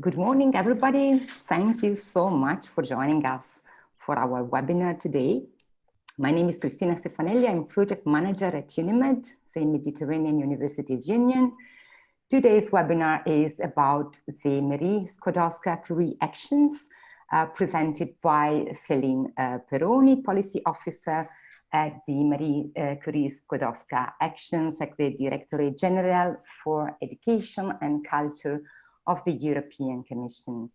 Good morning, everybody. Thank you so much for joining us for our webinar today. My name is Cristina Stefanelli. I'm project manager at UNIMED, the Mediterranean Universities Union. Today's webinar is about the Marie Skłodowska-Curie actions uh, presented by Celine uh, Peroni, policy officer at the Marie uh, Curie Skłodowska Actions at the Directorate General for Education and Culture of the European Commission.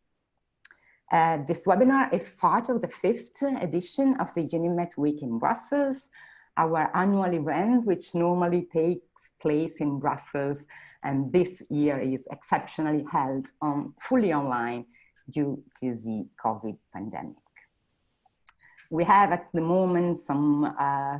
Uh, this webinar is part of the fifth edition of the UNIMED Week in Brussels, our annual event, which normally takes place in Brussels, and this year is exceptionally held on, fully online due to the COVID pandemic. We have at the moment some uh,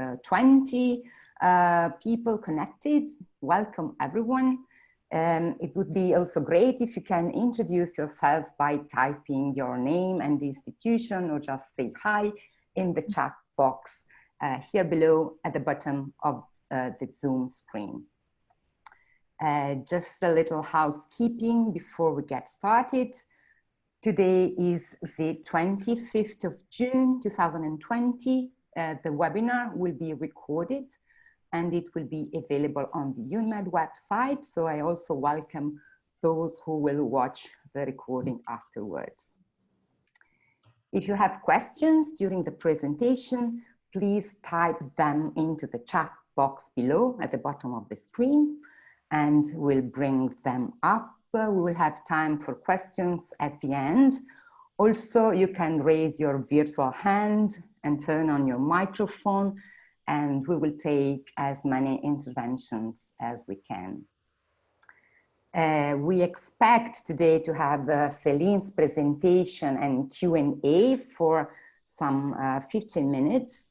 uh, 20 uh, people connected. Welcome everyone. Um, it would be also great if you can introduce yourself by typing your name and the institution or just say hi in the chat box uh, here below at the bottom of uh, the Zoom screen. Uh, just a little housekeeping before we get started. Today is the 25th of June 2020. Uh, the webinar will be recorded and it will be available on the UNIMED website. So I also welcome those who will watch the recording afterwards. If you have questions during the presentation, please type them into the chat box below at the bottom of the screen and we'll bring them up we will have time for questions at the end. Also, you can raise your virtual hand and turn on your microphone and we will take as many interventions as we can. Uh, we expect today to have uh, Celine's presentation and Q&A for some uh, 15 minutes.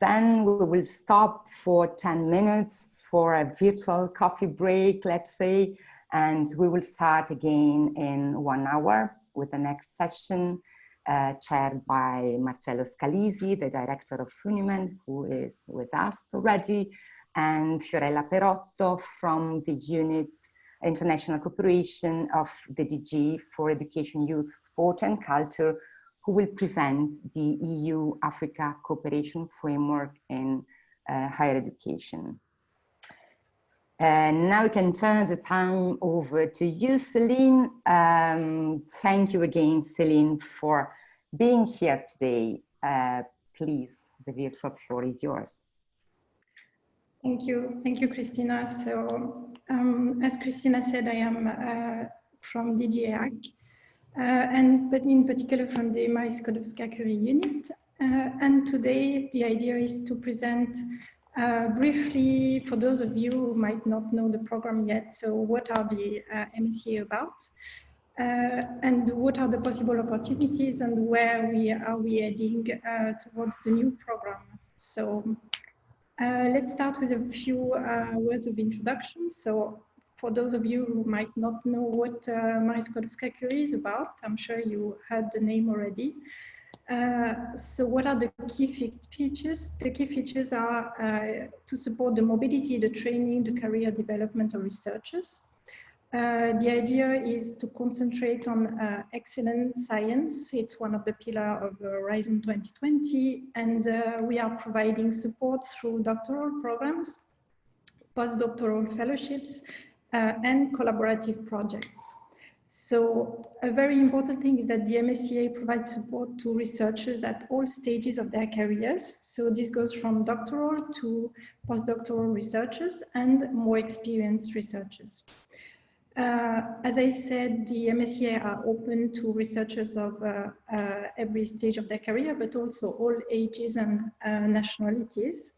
Then we will stop for 10 minutes for a virtual coffee break, let's say, and we will start again in one hour with the next session uh, chaired by Marcello Scalisi, the director of UNIMED, who is with us already, and Fiorella Perotto from the unit International Cooperation of the DG for Education, Youth, Sport and Culture, who will present the EU-Africa Cooperation Framework in uh, Higher Education. And now we can turn the time over to you, Celine. Um, thank you again, Celine, for being here today. Uh, please, the virtual floor is yours. Thank you. Thank you, Christina. So um, as Christina said, I am uh, from DGAC, uh, and but in particular from the Marie Skłodowska-Curie unit. Uh, and today the idea is to present uh, briefly, for those of you who might not know the program yet, so what are the uh, MSCA about? Uh, and what are the possible opportunities and where we are we heading uh, towards the new program? So uh, let's start with a few uh, words of introduction. So for those of you who might not know what uh, Marie Skłodowska-Curie is about, I'm sure you heard the name already. Uh, so what are the key features? The key features are uh, to support the mobility, the training, the career development of researchers. Uh, the idea is to concentrate on uh, excellent science. It's one of the pillars of Horizon 2020, and uh, we are providing support through doctoral programs, postdoctoral fellowships, and collaborative projects. So a very important thing is that the MSCA provides support to researchers at all stages of their careers. So this goes from doctoral to postdoctoral researchers and more experienced researchers. Uh, as I said, the MSCA are open to researchers of uh, uh, every stage of their career, but also all ages and uh, nationalities.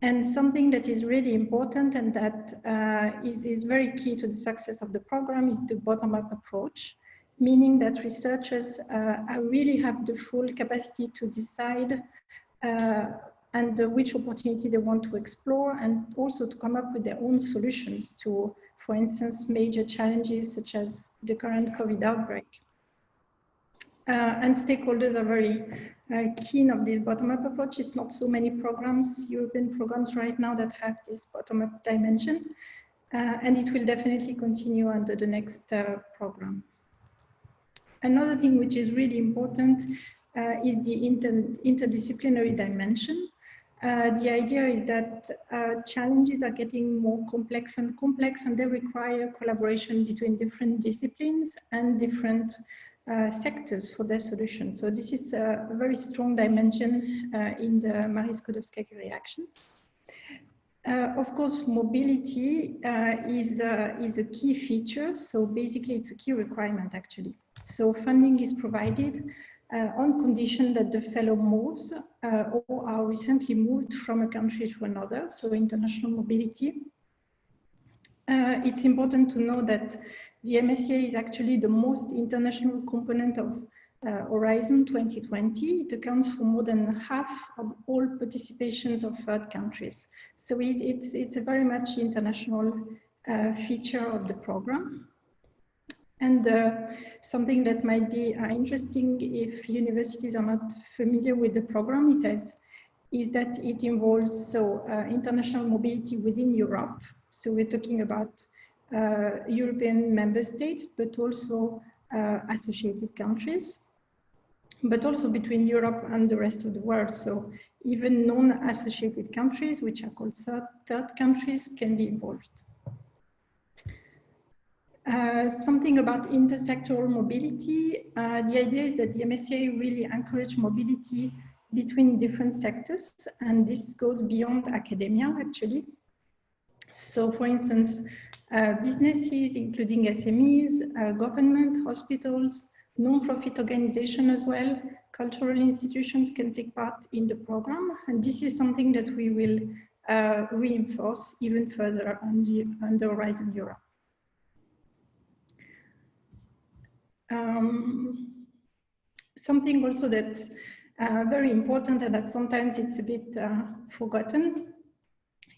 And something that is really important and that uh, is is, very key to the success of the program is the bottom-up approach, meaning that researchers uh, really have the full capacity to decide uh, and which opportunity they want to explore and also to come up with their own solutions to, for instance, major challenges such as the current COVID outbreak. Uh, and stakeholders are very keen of this bottom-up approach. It's not so many programs, European programs right now that have this bottom-up dimension. Uh, and it will definitely continue under the next uh, program. Another thing which is really important uh, is the inter interdisciplinary dimension. Uh, the idea is that uh, challenges are getting more complex and complex and they require collaboration between different disciplines and different uh, sectors for their solution. So this is a very strong dimension uh, in the Marie Skłodowska-Curie actions. Uh, of course, mobility uh, is, is a key feature. So basically it's a key requirement actually. So funding is provided uh, on condition that the fellow moves uh, or are recently moved from a country to another, so international mobility. Uh, it's important to know that the MSCA is actually the most international component of uh, Horizon 2020. It accounts for more than half of all participations of third countries. So it, it's, it's a very much international uh, feature of the program. And uh, something that might be uh, interesting if universities are not familiar with the program, it has, is that it involves so uh, international mobility within Europe. So we're talking about European member states, but also uh, associated countries, but also between Europe and the rest of the world. So even non-associated countries, which are called third countries, can be involved. Uh, something about intersectoral mobility. Uh, the idea is that the MSCA really encourage mobility between different sectors, and this goes beyond academia, actually. So, for instance, uh, businesses, including SMEs, uh, government, hospitals, non-profit organizations as well, cultural institutions can take part in the program, and this is something that we will uh, reinforce even further on the, on the Horizon Europe. Um, something also that's uh, very important and that sometimes it's a bit uh, forgotten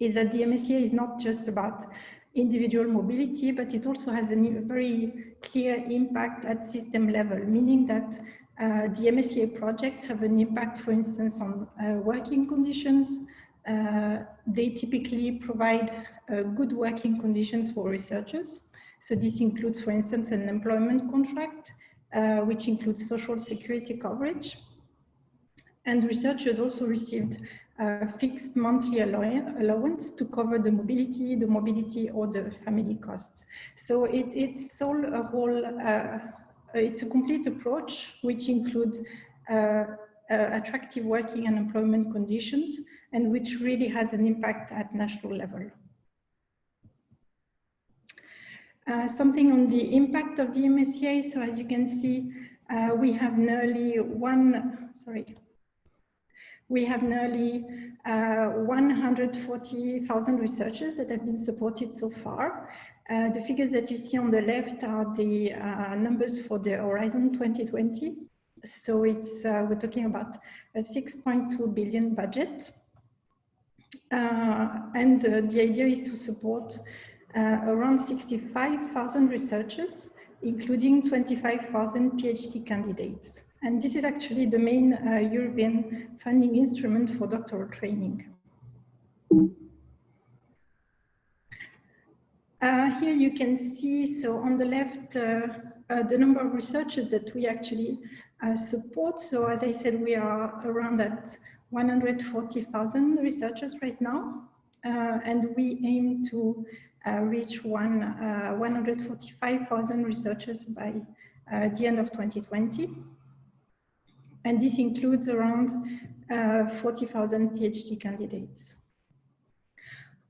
is that the MSCA is not just about individual mobility, but it also has a very clear impact at system level, meaning that uh, the MSCA projects have an impact, for instance, on uh, working conditions. Uh, they typically provide uh, good working conditions for researchers. So this includes, for instance, an employment contract, uh, which includes social security coverage. And researchers also received a fixed monthly allowance to cover the mobility, the mobility or the family costs. So it, it's all a whole, uh, it's a complete approach which includes uh, uh, attractive working and employment conditions and which really has an impact at national level. Uh, something on the impact of the MSCA. So as you can see, uh, we have nearly one, sorry, we have nearly uh, 140,000 researchers that have been supported so far. Uh, the figures that you see on the left are the uh, numbers for the Horizon 2020. So it's, we're talking about a 6.2 billion budget. and the idea is to support uh, around 65,000 researchers, including 25,000 PhD candidates. And this is actually the main uh, European funding instrument for doctoral training. Uh, here you can see, so on the left, uh, uh, the number of researchers that we actually uh, support. So as I said, we are around at 140,000 researchers right now. and we aim to uh, reach one, uh, 145,000 researchers by uh, the end of 2020. And this includes around 40,000 PhD candidates.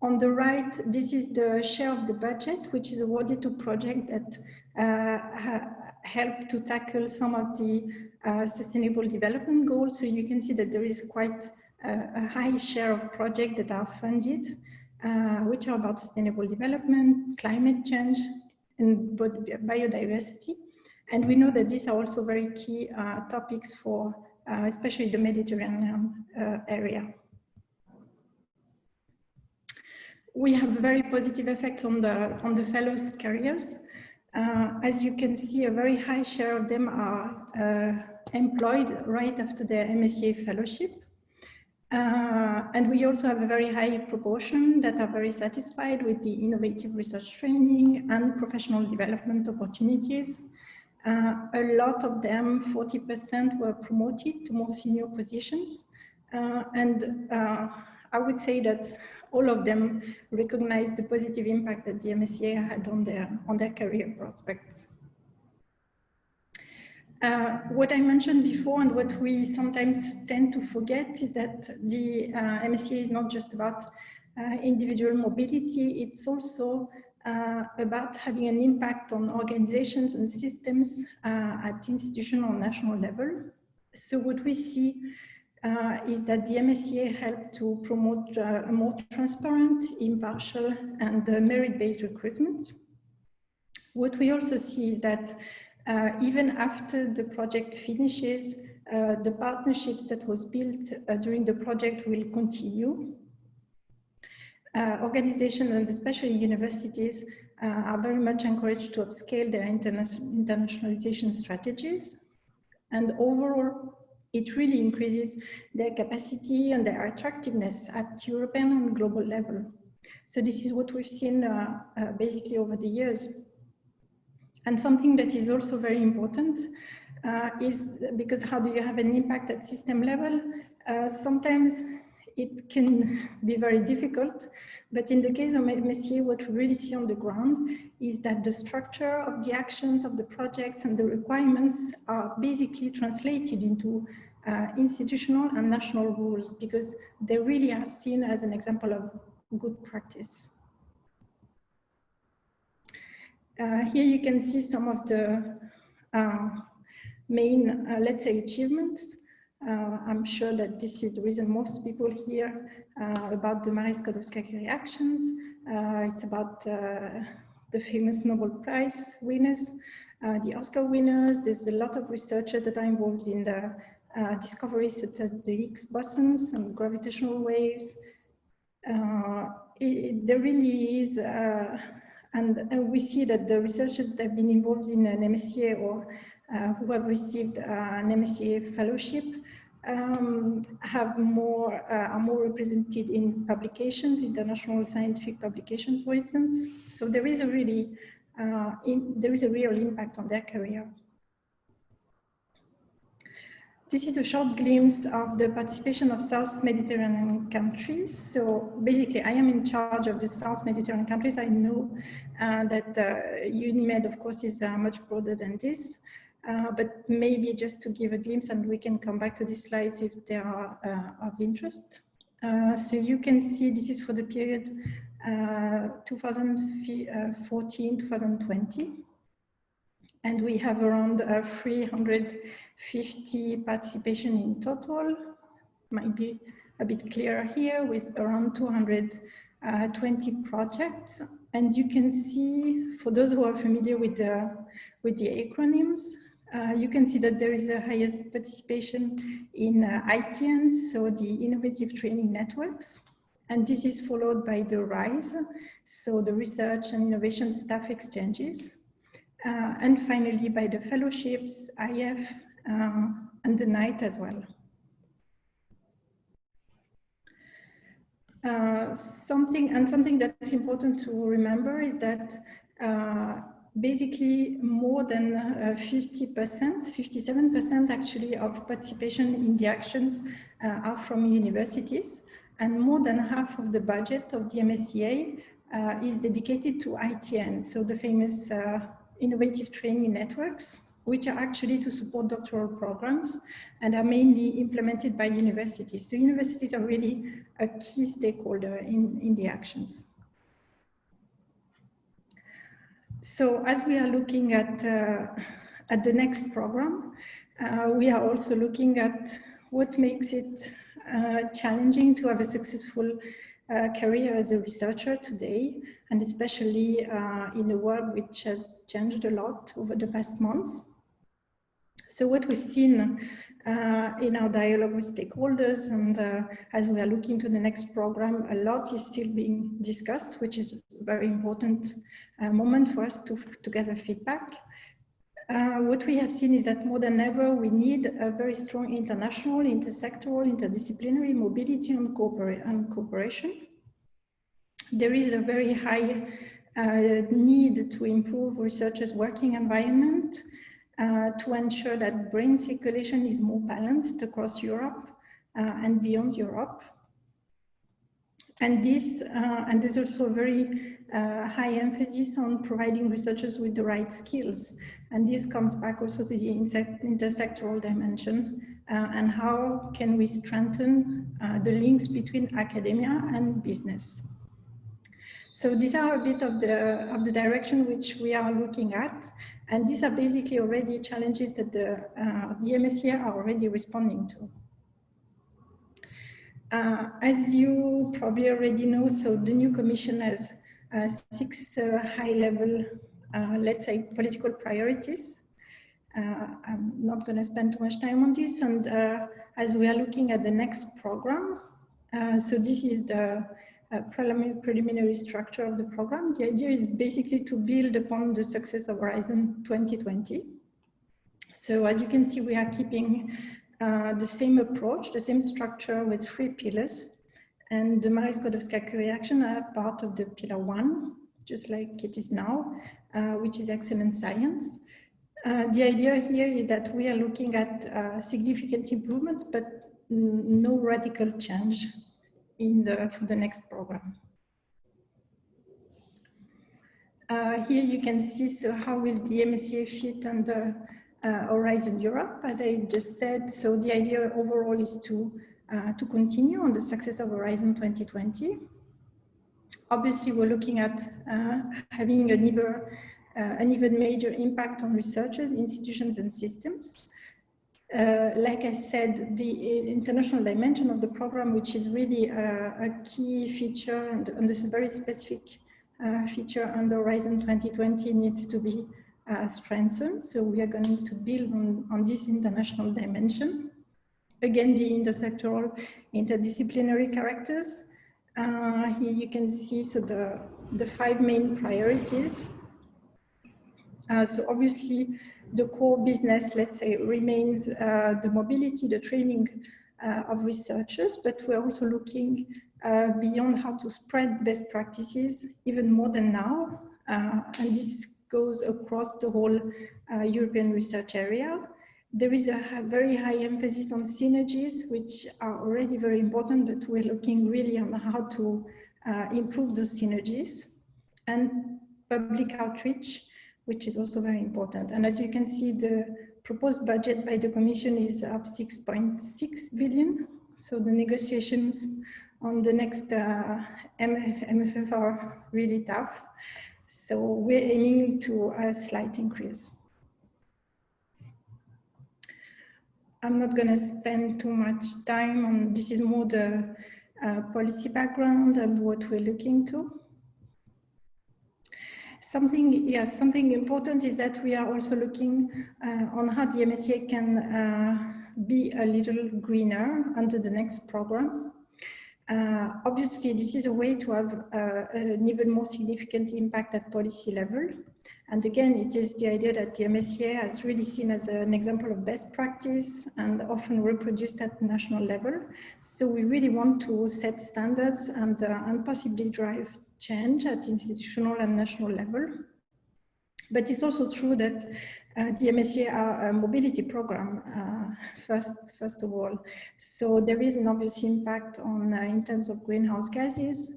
On the right, this is the share of the budget, which is awarded to projects that uh, help to tackle some of the uh, sustainable development goals. So you can see that there is quite a high share of projects that are funded uh, which are about sustainable development, climate change, and biodiversity. And we know that these are also very key uh, topics for uh, especially the Mediterranean uh, area. We have a very positive effects on the, on the fellows' careers. Uh, as you can see, a very high share of them are uh, employed right after their MSCA fellowship. Uh, and we also have a very high proportion that are very satisfied with the innovative research training and professional development opportunities. Uh, a lot of them, 40% were promoted to more senior positions. Uh, and uh, I would say that all of them recognized the positive impact that the MSCA had on their, on their career prospects. Uh, what I mentioned before and what we sometimes tend to forget is that the uh, MSCA is not just about uh, individual mobility, it's also uh, about having an impact on organizations and systems uh, at institutional or national level. So what we see uh, is that the MSCA helped to promote uh, a more transparent, impartial, and uh, merit-based recruitment. What we also see is that uh, even after the project finishes, the partnerships that was built during the project will continue. Organizations and especially universities are very much encouraged to upscale their interna internationalization strategies. And overall, it really increases their capacity and their attractiveness at European and global level. So this is what we've seen uh, uh, basically over the years. And something that is also very important uh, is because how do you have an impact at system level? Uh, sometimes it can be very difficult, but in the case of MSCA, what we really see on the ground is that the structure of the actions of the projects and the requirements are basically translated into uh, institutional and national rules because they really are seen as an example of good practice. Uh, here you can see some of the uh, main, uh, let's say, achievements uh, I'm sure that this is the reason most people hear uh, about the Marie Skłodowska-Curie actions. Uh, it's about the famous Nobel Prize winners, the Oscar winners. There's a lot of researchers that are involved in the discoveries such as the Higgs bosons and gravitational waves. It, there really is and, we see that the researchers that have been involved in an MSCA or uh, who have received uh, an MSCA fellowship um, have more uh, are more represented in publications, international scientific publications, for instance. So there is a really uh, in, there is a real impact on their career. This is a short glimpse of the participation of South Mediterranean countries. So basically, I am in charge of the South Mediterranean countries. I know uh, that uh, UNIMED, of course, is uh, much broader than this. Uh, but maybe just to give a glimpse and we can come back to these slides if they are uh, of interest. Uh, so you can see this is for the period 2014-2020. Uh, and we have around uh, 350 participation in total, might be a bit clearer here with around 220 projects. And you can see, for those who are familiar with the, with the acronyms, uh, you can see that there is the highest participation in uh, ITNs, so the innovative training networks. And this is followed by the RISE, so the research and innovation staff exchanges. Uh, and finally by the fellowships, IF, uh, and the NITE as well. Uh, something and something that's important to remember is that uh, basically more than 50%, uh, 57% actually of participation in the actions uh, are from universities and more than half of the budget of the MSCA uh, is dedicated to ITN, so the famous innovative training networks, which are actually to support doctoral programs and are mainly implemented by universities. So universities are really a key stakeholder in, in the actions. So as we are looking at, uh, at the next program, uh, we are also looking at what makes it uh, challenging to have a successful career as a researcher today, and especially in a world which has changed a lot over the past months. So what we've seen uh, in our dialogue with stakeholders and uh, as we are looking to the next program, a lot is still being discussed, which is a very important uh, moment for us to, to gather feedback. uh, what we have seen is that more than ever, we need a very strong international, intersectoral, interdisciplinary mobility and, cooper and cooperation. There is a very high uh, need to improve researchers' working environment uh, to ensure that brain circulation is more balanced across Europe uh, and beyond Europe. And this, uh, and there's also a very uh, high emphasis on providing researchers with the right skills. And this comes back also to the intersectoral dimension uh, and how can we strengthen uh, the links between academia and business. So these are a bit of the, of the direction which we are looking at. And these are basically already challenges that the, uh, the are already responding to. Uh, as you probably already know, so the new commission has uh, six uh, high-level, uh, let's say, political priorities. Uh, I'm not going to spend too much time on this. And as we are looking at the next program, so this is the preliminary, preliminary structure of the program. The idea is basically to build upon the success of Horizon 2020. So as you can see, we are keeping uh, the same approach, the same structure with three pillars. And the Marie Skłodowska-Curie action are part of the pillar one, just like it is now, uh, which is excellent science. Uh, the idea here is that we are looking at uh, significant improvements, but no radical change in the, for the next program. Uh, here you can see so how will the MSCA fit under uh, Horizon Europe, as I just said. So the idea overall is to, uh, to continue on the success of Horizon 2020. Obviously, we're looking at uh, having an even, uh, an even major impact on researchers, institutions, and systems. Uh, like I said, the international dimension of the program, which is really a, a key feature and, and this very specific uh, feature under Horizon 2020 needs to be uh, strengthened. So we are going to build on, on this international dimension. Again, the intersectoral, interdisciplinary characters. Uh, here you can see so the, the five main priorities. Uh, so obviously the core business, let's say, remains uh, the mobility, the training uh, of researchers, but we're also looking uh, beyond how to spread best practices even more than now. and this goes across the whole uh, European research area. There is a very high emphasis on synergies, which are already very important, but we're looking really on how to uh, improve those synergies and public outreach, which is also very important. And as you can see, the proposed budget by the Commission is up 6.6 billion. So the negotiations on the next uh, MF, MFF are really tough. So we're aiming to a slight increase. I'm not going to spend too much time on this is more the uh, policy background and what we're looking to. Something, yeah, something important is that we are also looking uh, on how the MSCA can uh, be a little greener under the next program. Uh, obviously, this is a way to have uh, an even more significant impact at policy level. And again, it is the idea that the MSCA has really seen as an example of best practice and often reproduced at national level. So we really want to set standards and, uh, and possibly drive change at institutional and national level. But it's also true that uh, the MSCA mobility program, uh, first, first of all. So there is an obvious impact on uh, in terms of greenhouse gases,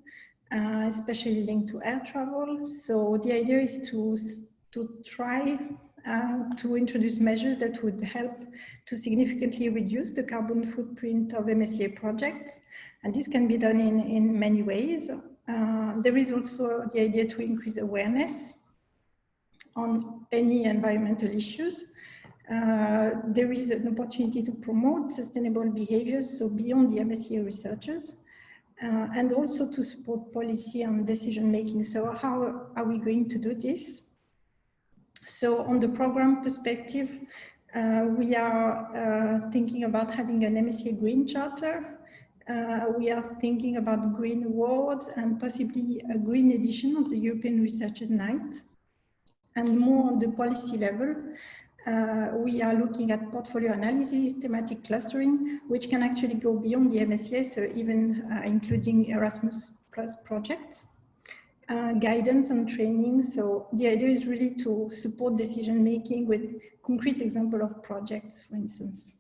uh, especially linked to air travel. So the idea is to, to try uh, to introduce measures that would help to significantly reduce the carbon footprint of MSCA projects. And this can be done in, in many ways. Uh, there is also the idea to increase awareness on any environmental issues. Uh, there is an opportunity to promote sustainable behaviors, so beyond the MSCA researchers, uh, and also to support policy and decision making. So how are we going to do this? So on the program perspective, uh, we are uh, thinking about having an MSCA Green Charter. Uh, we are thinking about green awards and possibly a green edition of the European Researchers Night and more on the policy level, uh, we are looking at portfolio analysis, thematic clustering, which can actually go beyond the MSCA, so even uh, including Erasmus Plus projects. Uh, guidance and training. So the idea is really to support decision making with concrete example of projects, for instance.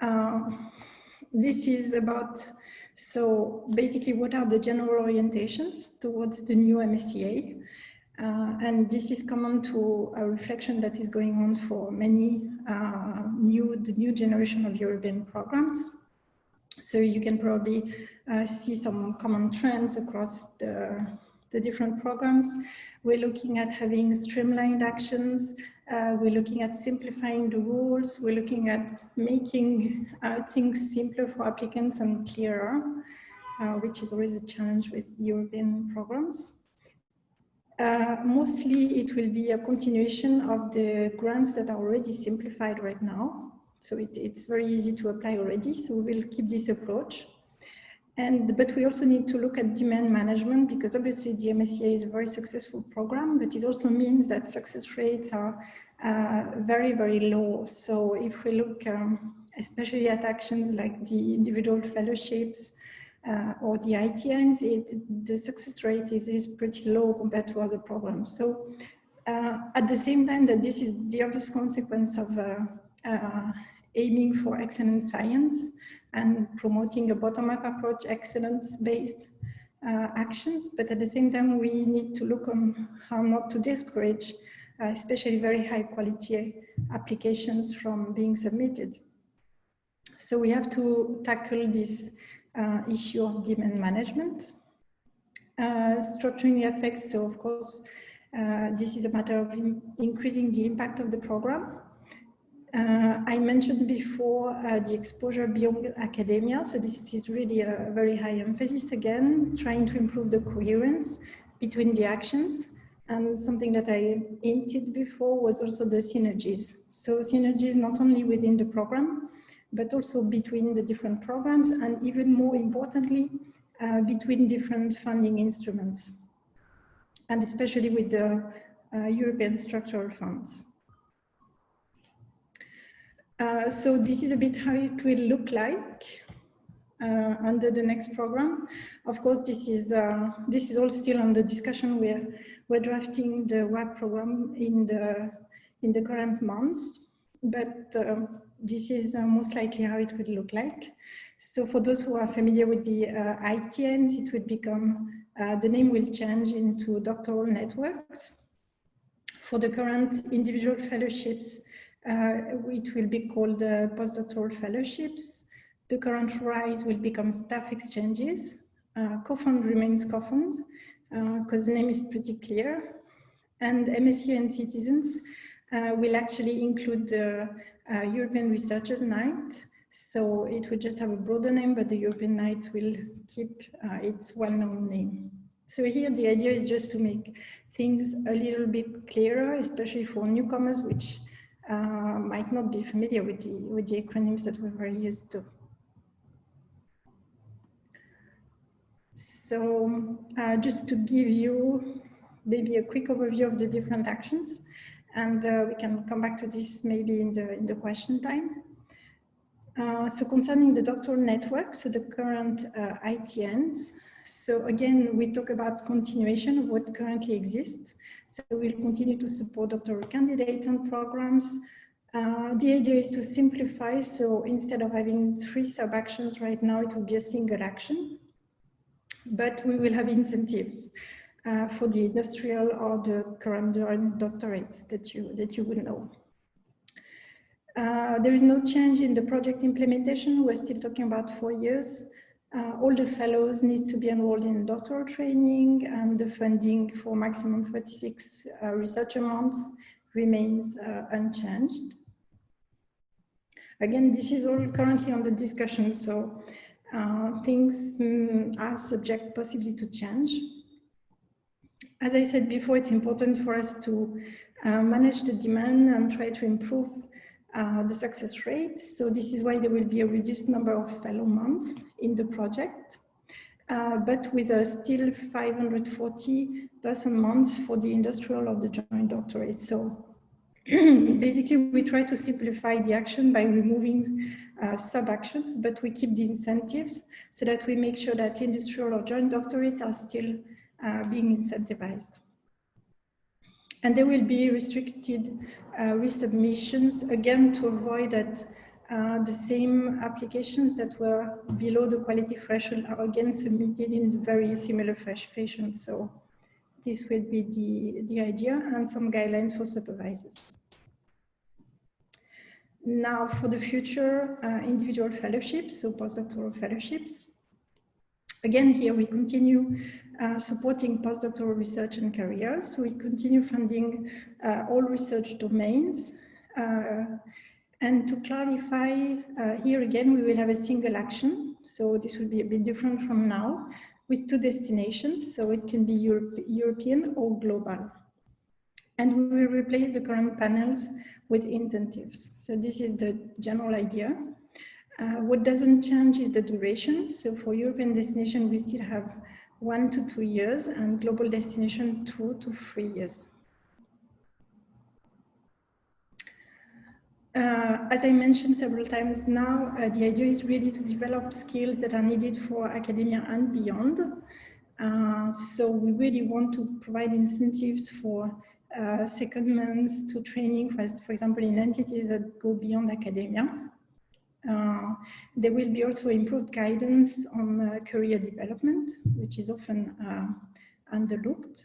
Uh, this is about, so basically what are the general orientations towards the new MSCA? Uh, and this is common to a reflection that is going on for many uh, new, the new generation of European programs. So you can probably uh, see some common trends across the, the different programs. We're looking at having streamlined actions. Uh, we're looking at simplifying the rules. We're looking at making uh, things simpler for applicants and clearer, uh, which is always a challenge with European programs. Uh, mostly it will be a continuation of the grants that are already simplified right now. So it, it's very easy to apply already. So we will keep this approach. And, but we also need to look at demand management because obviously the MSCA is a very successful program, but it also means that success rates are uh, very, very low. So if we look um, especially at actions like the individual fellowships uh, or the ITNs, it, the success rate is, is pretty low compared to other programs. So uh, at the same time that this is the obvious consequence of uh, uh, aiming for excellent science and promoting a bottom-up approach, excellence-based uh, actions. But at the same time, we need to look on how not to discourage, uh, especially very high quality applications from being submitted. So we have to tackle this uh, issue of demand management. Uh, structuring effects, so of course, uh, this is a matter of in increasing the impact of the program uh, I mentioned before uh, the exposure beyond academia. So this is really a very high emphasis again, trying to improve the coherence between the actions. And something that I hinted before was also the synergies. So synergies not only within the program, but also between the different programs and even more importantly, uh, between different funding instruments. And especially with the uh, European structural funds. Uh, so this is a bit how it will look like uh, under the next program. Of course, this is uh, this is all still under discussion. We're we're drafting the work program in the in the current months, but uh, this is uh, most likely how it will look like. So for those who are familiar with the ITNs, it will become the name will change into doctoral networks. For the current individual fellowships, it will be called uh, postdoctoral fellowships. The current RISE will become staff exchanges. Uh, COFUND remains COFUND because the name is pretty clear. And MSCA and citizens will actually include the European Researchers Night. So it will just have a broader name, but the European Night will keep uh, its well-known name. So here the idea is just to make things a little bit clearer, especially for newcomers, which uh, might not be familiar with the, with the acronyms that we're very used to. So uh, just to give you maybe a quick overview of the different actions, and uh, we can come back to this maybe in the, in the question time. Uh, so concerning the doctoral network, so the current uh, ITNs, so again, we talk about continuation of what currently exists. So we'll continue to support doctoral candidates and programs. Uh, the idea is to simplify. So instead of having three sub-actions right now, it will be a single action. But we will have incentives uh, for the industrial or the current doctorates that you, that you will know. Uh, there is no change in the project implementation. We're still talking about four years. Uh, all the fellows need to be enrolled in doctoral training and the funding for maximum 36 uh, research months remains uh, unchanged. Again, this is all currently under discussion, so uh, things mm, are subject possibly to change. As I said before, it's important for us to uh, manage the demand and try to improve uh, the success rate. So this is why there will be a reduced number of fellow months in the project. uh, but with a still 540 person months for the industrial or the joint doctorate. So basically we try to simplify the action by removing uh, sub-actions, but we keep the incentives so that we make sure that industrial or joint doctorates are still uh, being incentivized. And there will be restricted resubmissions, again, to avoid that uh, the same applications that were below the quality threshold are again submitted in very similar fashion. So this will be the, the idea and some guidelines for supervisors. Now for the future uh, individual fellowships, so postdoctoral fellowships. Again, here we continue uh, supporting postdoctoral research and careers. We continue funding uh, all research domains. Uh, and to clarify, uh, here again, we will have a single action. So this will be a bit different from now with two destinations. So it can be Europe, European or global. And we will replace the current panels with incentives. So this is the general idea. Uh, what doesn't change is the duration. So for European destination, we still have one to two years and global destination, two to three years. Uh, as I mentioned several times now, uh, the idea is really to develop skills that are needed for academia and beyond. Uh, so we really want to provide incentives for uh, secondments to training, for, for example, in entities that go beyond academia. Uh, there will be also improved guidance on uh, career development, which is often uh, underlooked.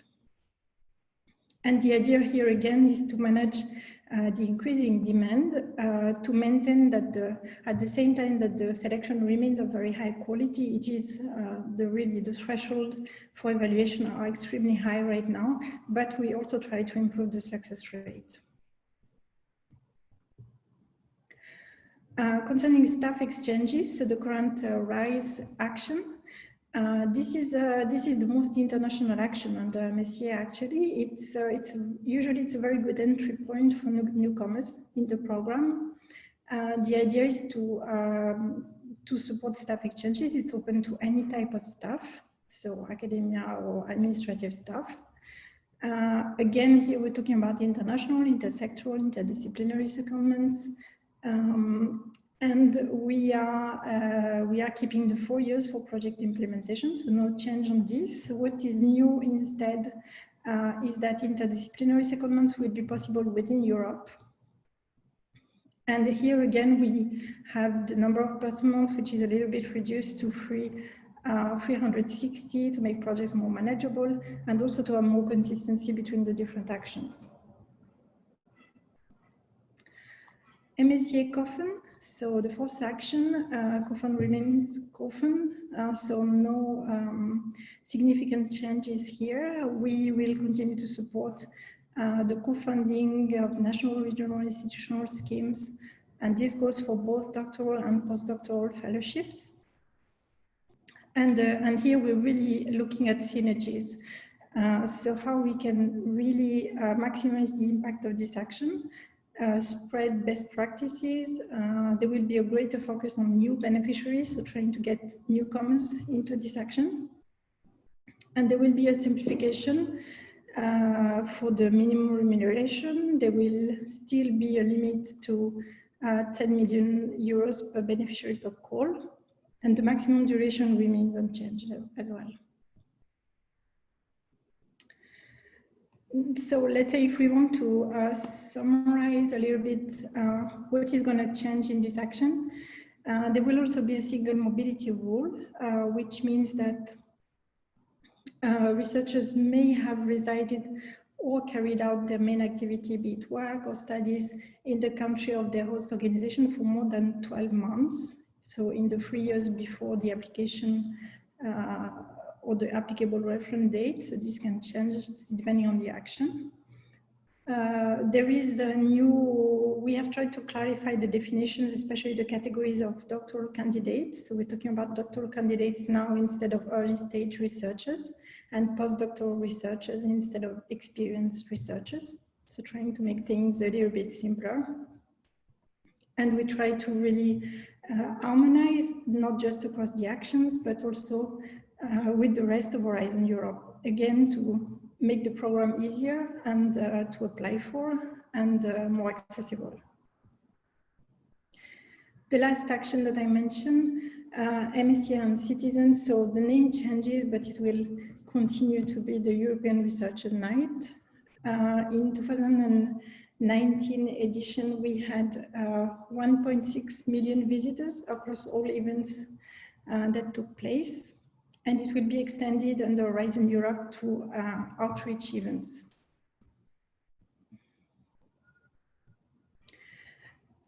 And the idea here again is to manage uh, the increasing demand uh, to maintain that the, at the same time that the selection remains of very high quality, it is the really the threshold for evaluation are extremely high right now, but we also try to improve the success rate. Uh, concerning staff exchanges, so the current uh, RISE action uh, this is uh, this is the most international action under MSCA. Actually, it's uh, it's usually it's a very good entry point for new newcomers in the program. The idea is to um, to support staff exchanges. It's open to any type of staff, so academia or administrative staff. Again, here we're talking about international, intersectoral, interdisciplinary secondments. Um, and we are, uh, we are keeping the four years for project implementation, so no change on this. What is new instead uh, is that interdisciplinary secondments will be possible within Europe. And here again, we have the number of person months, which is a little bit reduced to three, uh, 360 to make projects more manageable and also to have more consistency between the different actions. MSCA COFUND so the fourth action, uh, COFUND remains COFUND, uh, so no um, significant changes here. We will continue to support uh, the co-funding of national, regional, institutional schemes, and this goes for both doctoral and postdoctoral fellowships. And, uh, and here we're really looking at synergies. Uh, so how we can really uh, maximize the impact of this action uh, spread best practices. Uh, there will be a greater focus on new beneficiaries, so trying to get newcomers into this action. And there will be a simplification uh, for the minimum remuneration. There will still be a limit to uh, 10 million euros per beneficiary per call. And the maximum duration remains unchanged as well. So let's say if we want to uh, summarize a little bit uh, what is going to change in this action, uh, there will also be a single mobility rule, uh, which means that uh, researchers may have resided or carried out their main activity, be it work or studies, in the country of their host organization for more than 12 months. So in the three years before the application uh, or the applicable reference date. So this can change depending on the action. Uh, there is a new, we have tried to clarify the definitions, especially the categories of doctoral candidates. So we're talking about doctoral candidates now instead of early stage researchers and postdoctoral researchers instead of experienced researchers. So trying to make things a little bit simpler. And we try to really uh, harmonize not just across the actions, but also uh, with the rest of Horizon Europe, again, to make the program easier and uh, to apply for and uh, more accessible. The last action that I mentioned, uh, MSCA and citizens, so the name changes, but it will continue to be the European Researchers Night. Uh, in 2019 edition, we had uh, 1.6 million visitors across all events uh, that took place and it will be extended under Horizon Europe to uh, outreach events.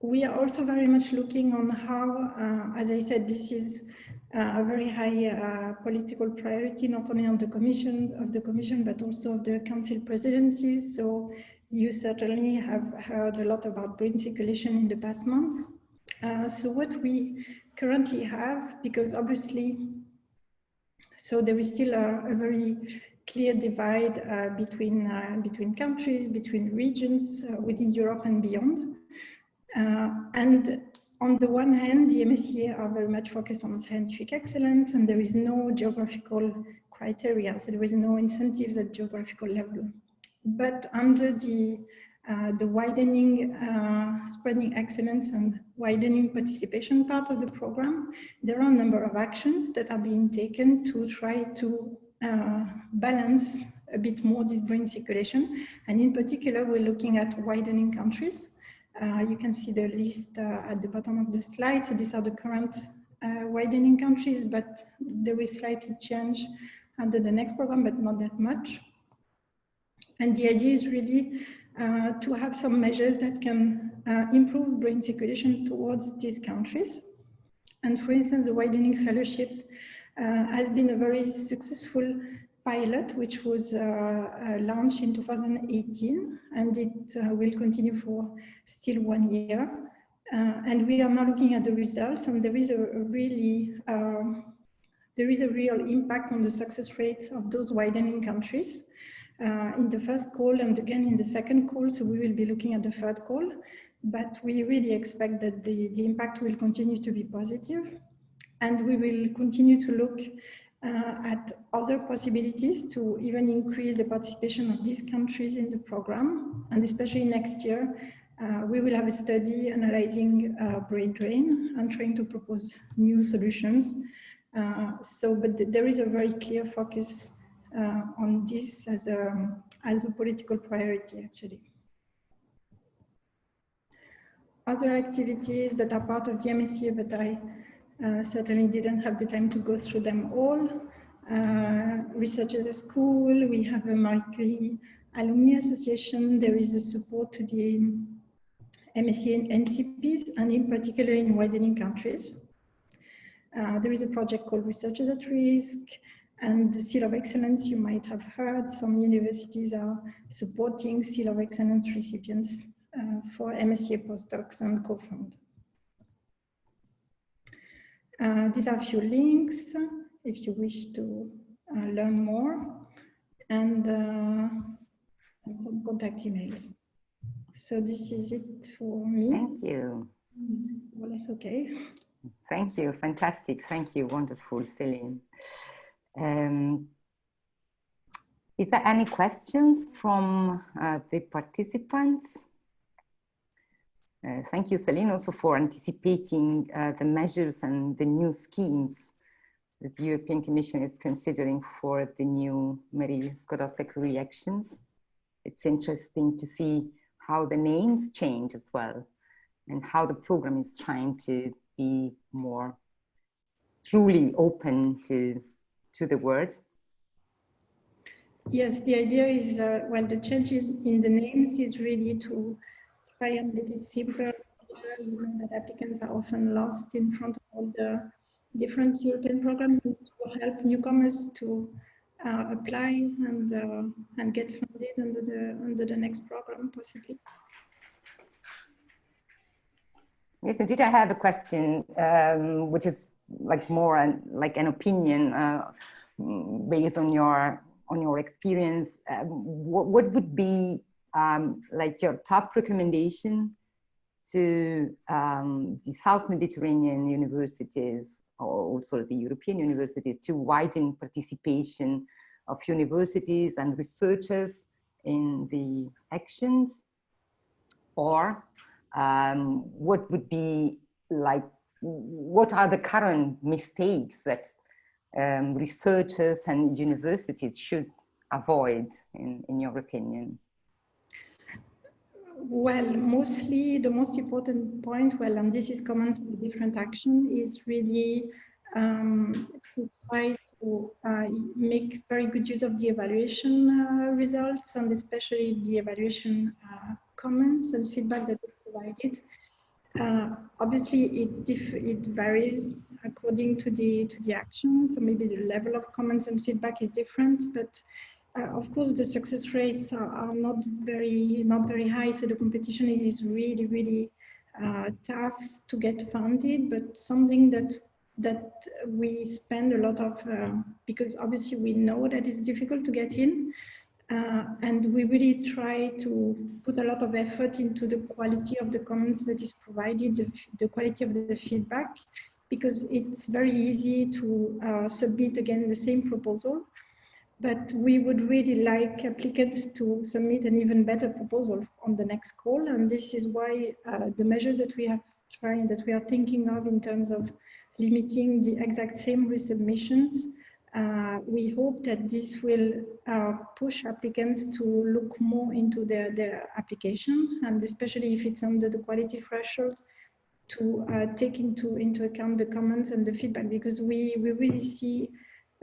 We are also very much looking on how, uh, as I said, this is uh, a very high uh, political priority, not only on the commission of the commission, but also of the council presidencies. So you certainly have heard a lot about brain circulation in the past months. Uh, so what we currently have, because obviously so there is still a, a very clear divide uh, between, uh, between countries, between regions uh, within Europe and beyond. Uh, and on the one hand, the MSCA are very much focused on scientific excellence and there is no geographical criteria, so there is no incentives at geographical level. But under the uh, the widening, uh, spreading excellence and widening participation part of the program, there are a number of actions that are being taken to try to uh, balance a bit more this brain circulation. And in particular, we're looking at widening countries. Uh, you can see the list uh, at the bottom of the slide. So these are the current widening countries, but they will slightly change under the next program, but not that much. And the idea is really uh, to have some measures that can uh, improve brain circulation towards these countries. And for instance, the widening fellowships uh, has been a very successful pilot, which was uh, uh, launched in 2018, and it will continue for still one year. and we are now looking at the results, and there is a, a really um, there is a real impact on the success rates of those widening countries uh, in the first call and again in the second call. So we will be looking at the third call, but we really expect that the, the impact will continue to be positive and we will continue to look uh, at other possibilities to even increase the participation of these countries in the program. And especially next year, uh, we will have a study analyzing uh, brain drain and trying to propose new solutions. Uh, so, but th there is a very clear focus on this as a, as a political priority, actually. Other activities that are part of the MSCA, but I uh, certainly didn't have the time to go through them all. Uh, research as a school, we have a Marie Curie Alumni Association, there is a support to the MSCA and NCPs, and in particular in widening countries. Uh, there is a project called Researchers at Risk, and the Seal of Excellence, you might have heard, some universities are supporting Seal of Excellence recipients uh, for MSCA postdocs and COFUND. Uh, these are a few links if you wish to uh, learn more and, uh, and, some contact emails. So this is it for me. Thank you. Well, it's okay. Thank you. Fantastic. Thank you. Wonderful, Celine. Um, is there any questions from uh, the participants? Uh, thank you, Celine, also for anticipating uh, the measures and the new schemes that the European Commission is considering for the new Marie Skłodowska-Curie actions. It's interesting to see how the names change as well and how the program is trying to be more truly open to to the word? Yes, the idea is, uh, well, the change in, in, the names is really to try and make it simpler, given that applicants are often lost in front of all the different European programs and to help newcomers to uh, apply and uh, and get funded under the under the next program possibly. Yes, indeed, I have a question, um, which is like more an, like an opinion uh, based on your on your experience. Uh, what, what would be um, like your top recommendation to um, the South Mediterranean universities or also the European universities to widen participation of universities and researchers in the actions or um, what would be like what are the current mistakes that um, researchers and universities should avoid in, in your opinion well, mostly the most important point, well, and this is common to the different action, is really um, to try to uh, make very good use of the evaluation uh, results and especially the evaluation uh, comments and feedback that is provided. Uh, obviously, it it varies according to the to the action. So maybe the level of comments and feedback is different, but uh, of course, the success rates are, are, not very not very high. So the competition is really really uh, tough to get funded, but something that that we spend a lot of uh, because obviously we know that it's difficult to get in. Uh, and we really try to put a lot of effort into the quality of the comments that is provided, the, the quality of the feedback, because it's very easy to uh, submit again the same proposal but we would really like applicants to submit an even better proposal on the next call. And this is why uh, the measures that we have tried, that we are thinking of in terms of limiting the exact same resubmissions, uh, we hope that this will uh, push applicants to look more into their, their application, and especially if it's under the quality threshold, to uh, take into, into account the comments and the feedback, because we, we really see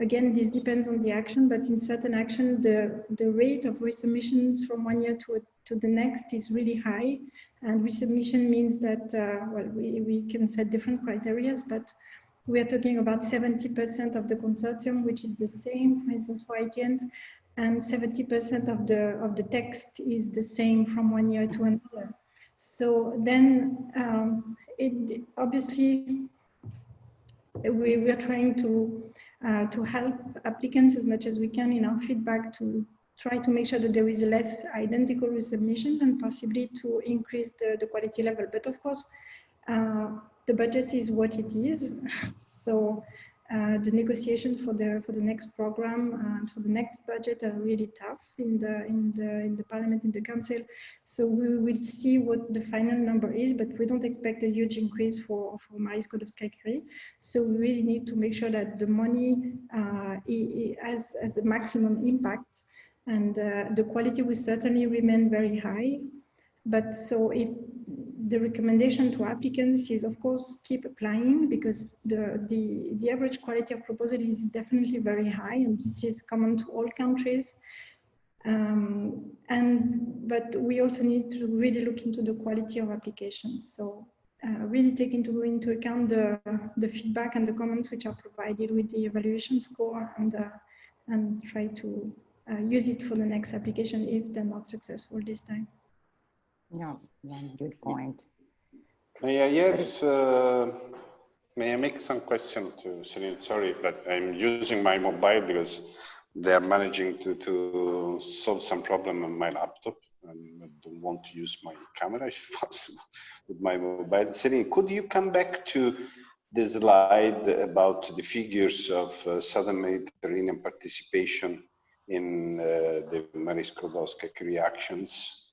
Again, this depends on the action, but in certain action, the, the rate of resubmissions from one year to, to the next is really high. And resubmission means that, uh, well, we, we can set different criteria, but we are talking about 70% of the consortium, which is the same, for instance, for ITNs, and 70% of the, of the text is the same from one year to another. So then um, it obviously we, we are trying to uh, to help applicants as much as we can in our feedback to try to make sure that there is less identical resubmissions and possibly to increase the, the quality level. But of course, uh, the budget is what it is. so uh, the negotiation for the for the next program and for the next budget are really tough in the in the in the parliament in the council. So we will see what the final number is but we don't expect a huge increase for for Marie Skłodowska-Curie so we really need to make sure that the money uh, has has the maximum impact and uh, the quality will certainly remain very high. But so if the recommendation to applicants is of course keep applying because the, the, the average quality of proposal is definitely very high and this is common to all countries. Um, and but we also need to really look into the quality of applications. So uh, really take into, into account the, the feedback and the comments which are provided with the evaluation score and, uh, and try to uh, use it for the next application if they're not successful this time. Yeah, one good point. May I have, uh, may I make some question to Celine? Sorry, but I'm using my mobile because they're managing to, to solve some problem on my laptop and I don't want to use my camera if possible with my mobile. Celine, could you come back to the slide about the figures of uh, Southern Mediterranean participation in uh, the Marie Skłodowska-Curie actions?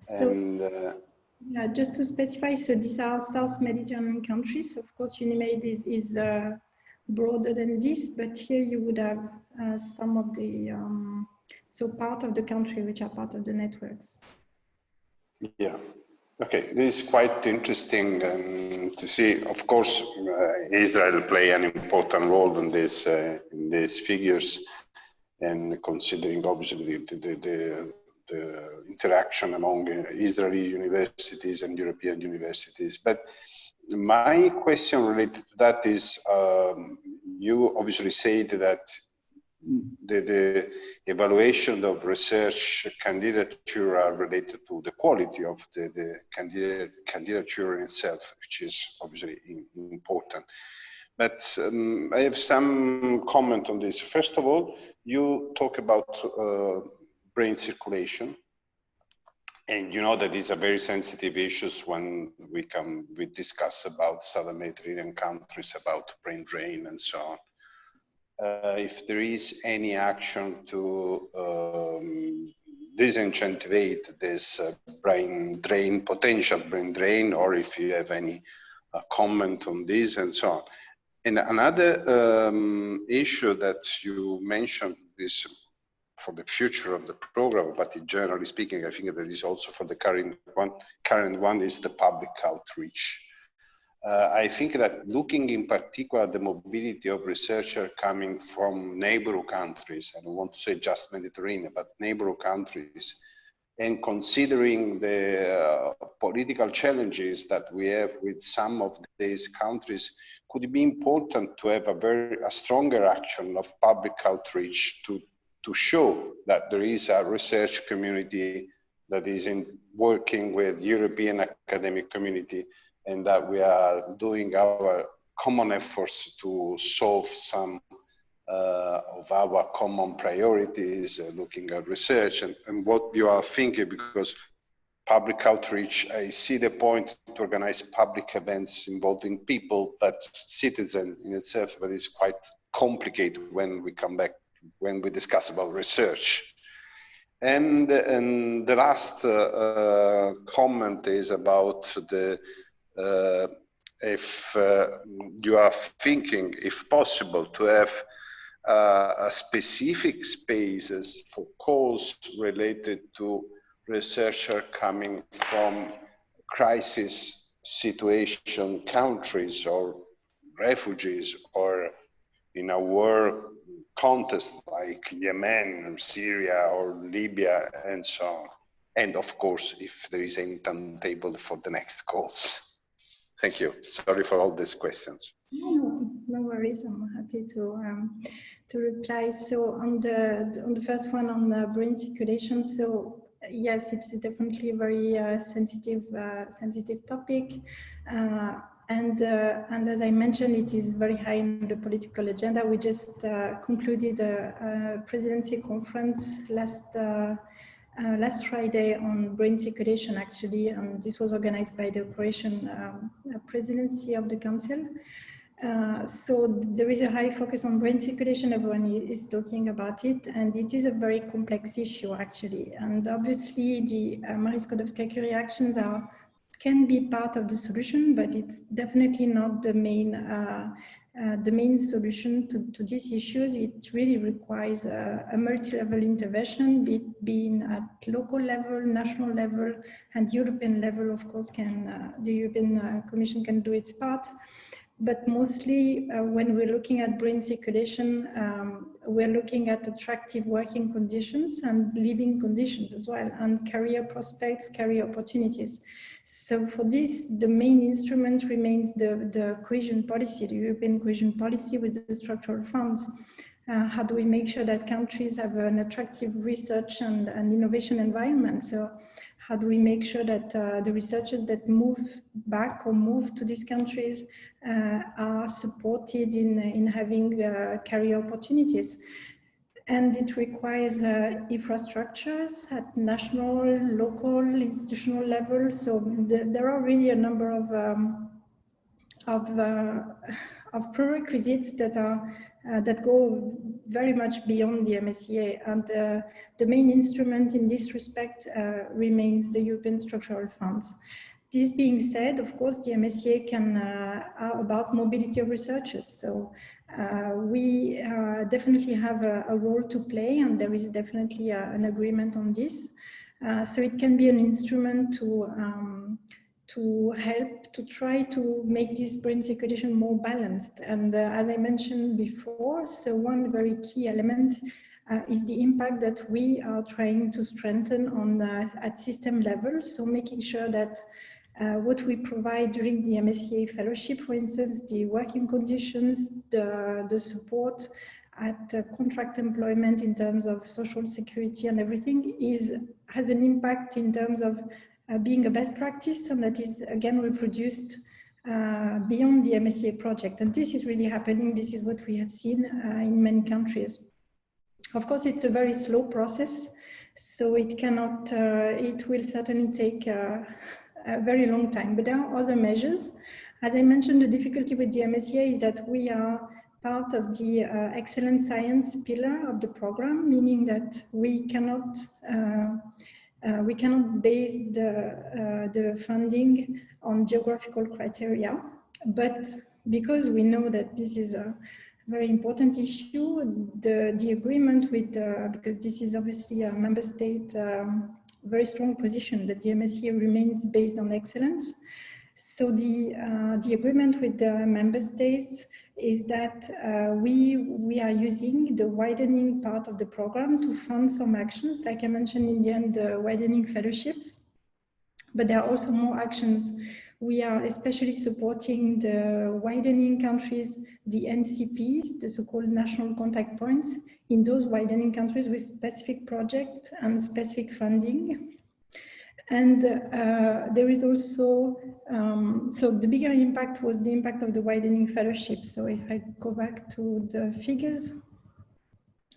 So, and, uh, yeah, just to specify, so these are South Mediterranean countries. Of course, UNIMED is, is uh, broader than this, but here you would have uh, some of the, um, so part of the country which are part of the networks. Yeah. Okay, this is quite interesting um, to see. Of course, uh, Israel play an important role in this uh, in these figures, and considering obviously the, the, the the interaction among Israeli universities and European universities. But my question related to that is, um, you obviously said that the, the, evaluation of research candidature are related to the quality of the, the candidate, candidature itself, which is obviously important. But um, I have some comment on this. First of all, you talk about uh, brain circulation. and you know that these are very sensitive issues when we come we discuss about southern mediterranean countries about brain drain and so on uh, if there is any action to um, disincentivate this uh, brain drain potential brain drain or if you have any uh, comment on this and so on and another um, issue that you mentioned is for the future of the program, but in generally speaking, I think that is also for the current one. Current one is the public outreach. Uh, I think that looking in particular at the mobility of researchers coming from neighboring countries, I don't want to say just Mediterranean, but neighboring countries, and considering the uh, political challenges that we have with some of these countries, could be important to have a very a stronger action of public outreach to to show that there is a research community that is in working with European academic community and that we are doing our common efforts to solve some uh, of our common priorities, uh, looking at research and, and what you are thinking because public outreach, I see the point to organize public events involving people, but citizen in itself, but it's quite complicated when we come back when we discuss about research. And, and the last uh, uh, comment is about the uh, if you are thinking, if possible, to have uh, a specific spaces for calls related to researcher coming from crisis situation countries or refugees or in a war contests like Yemen, Syria, or Libya, and so on. And of course, if there is any timetable for the next calls. Thank you. Sorry for all these questions. No, no worries. I'm happy to um, to reply. So on the on the first one on the brain circulation. So yes, it's definitely a very uh, sensitive uh, sensitive topic. Uh, and, uh, and as I mentioned, it is very high in the political agenda. We just uh, concluded a, a, presidency conference last uh, uh last Friday on brain circulation, actually. And this was organized by the Croatian um, presidency of the council. Uh, so there is a high focus on brain circulation. Everyone is talking about it, and it is a very complex issue, actually. And obviously, the uh, Marie Skłodowska-Curie actions are can be part of the solution, but it's definitely not the main uh, uh, the main solution to, to these issues. It really requires a, a multi-level intervention, be being at local level, national level, and European level, of course, can uh, the European uh, Commission can do its part. But mostly uh, when we're looking at brain circulation, um, we're looking at attractive working conditions and living conditions as well, and career prospects, career opportunities. So for this, the main instrument remains the, the cohesion policy, the European cohesion policy with the structural funds. Uh, how do we make sure that countries have an attractive research and, and innovation environment? So how do we make sure that uh, the researchers that move back or move to these countries uh, are supported in, in having uh, career opportunities? and it requires uh, infrastructures at national, local, institutional level. So the, there are really a number of um, of, uh, of prerequisites that are uh, that go very much beyond the MSCA. And uh, the main instrument in this respect uh, remains the European structural funds. This being said, of course, the MSCA can uh, are about mobility of researchers. So uh, we uh, definitely have a, a, role to play and there is definitely a, an agreement on this. So it can be an instrument to um, to help to try to make this brain circulation more balanced. And uh, as I mentioned before, so one very key element uh, is the impact that we are trying to strengthen on uh, at system level. So making sure that uh, what we provide during the MSCA fellowship, for instance, the working conditions, the, the support at uh, contract employment in terms of social security and everything is has an impact in terms of being a best practice and that is again reproduced uh, beyond the MSCA project. And this is really happening. This is what we have seen uh, in many countries. Of course, it's a very slow process. So it cannot, uh, it will certainly take uh, a very long time, but there are other measures. As I mentioned, the difficulty with the MSCA is that we are part of the uh, excellent science pillar of the program, meaning that we cannot uh, uh, we cannot base the uh, the funding on geographical criteria, but because we know that this is a very important issue, the the agreement with uh, because this is obviously a member state um, very strong position that the MSCA remains based on excellence. So the uh, the agreement with the member states is that uh, we, we are using the widening part of the program to fund some actions, like I mentioned in the end, the widening fellowships. But there are also more actions. We are especially supporting the widening countries, the NCPs, the so-called national contact points, in those widening countries with specific projects and specific funding. And uh, there is also, um, so the bigger impact was the impact of the widening fellowship. So if I go back to the figures,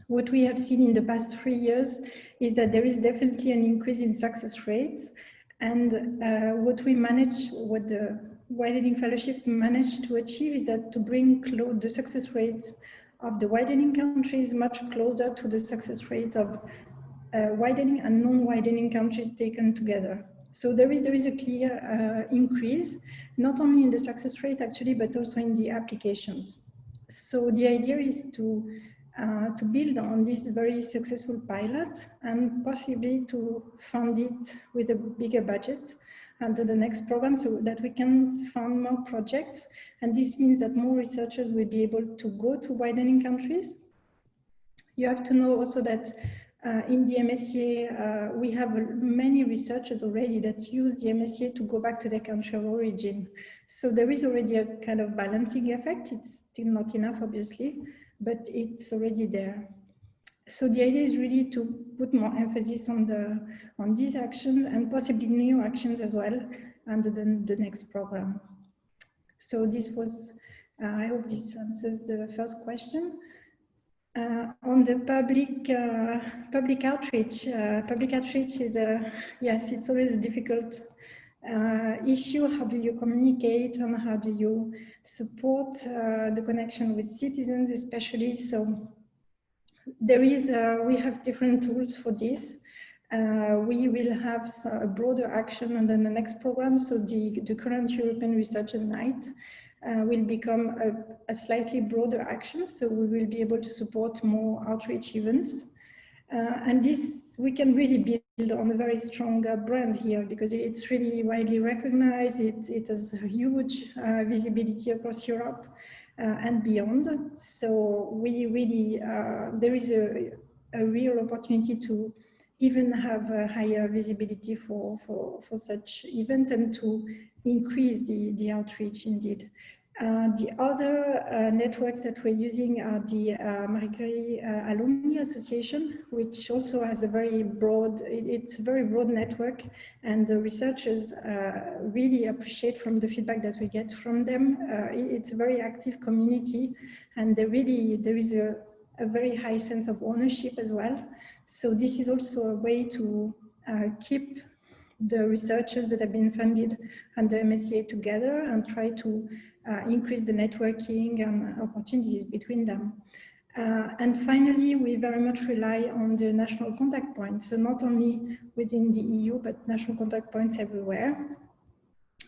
what we have seen in the past three years is that there is definitely an increase in success rates. And uh, what we manage, what the widening fellowship managed to achieve is that to bring the success rates of the widening countries much closer to the success rate of widening and non-widening countries taken together. So there is, there is a clear uh, increase, not only in the success rate actually, but also in the applications. So the idea is to, uh, to build on this very successful pilot and possibly to fund it with a bigger budget under the next program so that we can fund more projects. And this means that more researchers will be able to go to widening countries. You have to know also that uh, in the MSCA, uh, we have many researchers already that use the MSCA to go back to their country of origin. So there is already a kind of balancing effect. It's still not enough, obviously, but it's already there. So the idea is really to put more emphasis on the on these actions and possibly new actions as well under the, the next program. So this was, uh, I hope this answers the first question. Uh, on the public uh, public outreach, uh, public outreach is a yes, it's always a difficult uh, issue. How do you communicate and how do you support uh, the connection with citizens, especially? So there is uh, we have different tools for this. we will have a broader action under the next program. So the the current European Researchers Night uh, will become a, a, slightly broader action. So we will be able to support more outreach events. Uh, and this, we can really build on a very strong uh, brand here because it's really widely recognized. It, it has huge uh, visibility across Europe uh, and beyond. So we really, uh, there is a, a real opportunity to even have a higher visibility for, for, for such event and to increase the, the outreach indeed. Uh, the other uh, networks that we're using are the uh, Marie Curie uh, Alumni Association, which also has a very broad, it's a very broad network and the researchers uh, really appreciate from the feedback that we get from them. Uh, it's a very active community and there really, there is a, a, very high sense of ownership as well. So this is also a way to keep the researchers that have been funded under MSCA together and try to uh, increase the networking and opportunities between them. Uh, and finally, we very much rely on the national contact points, so not only within the EU, but national contact points everywhere,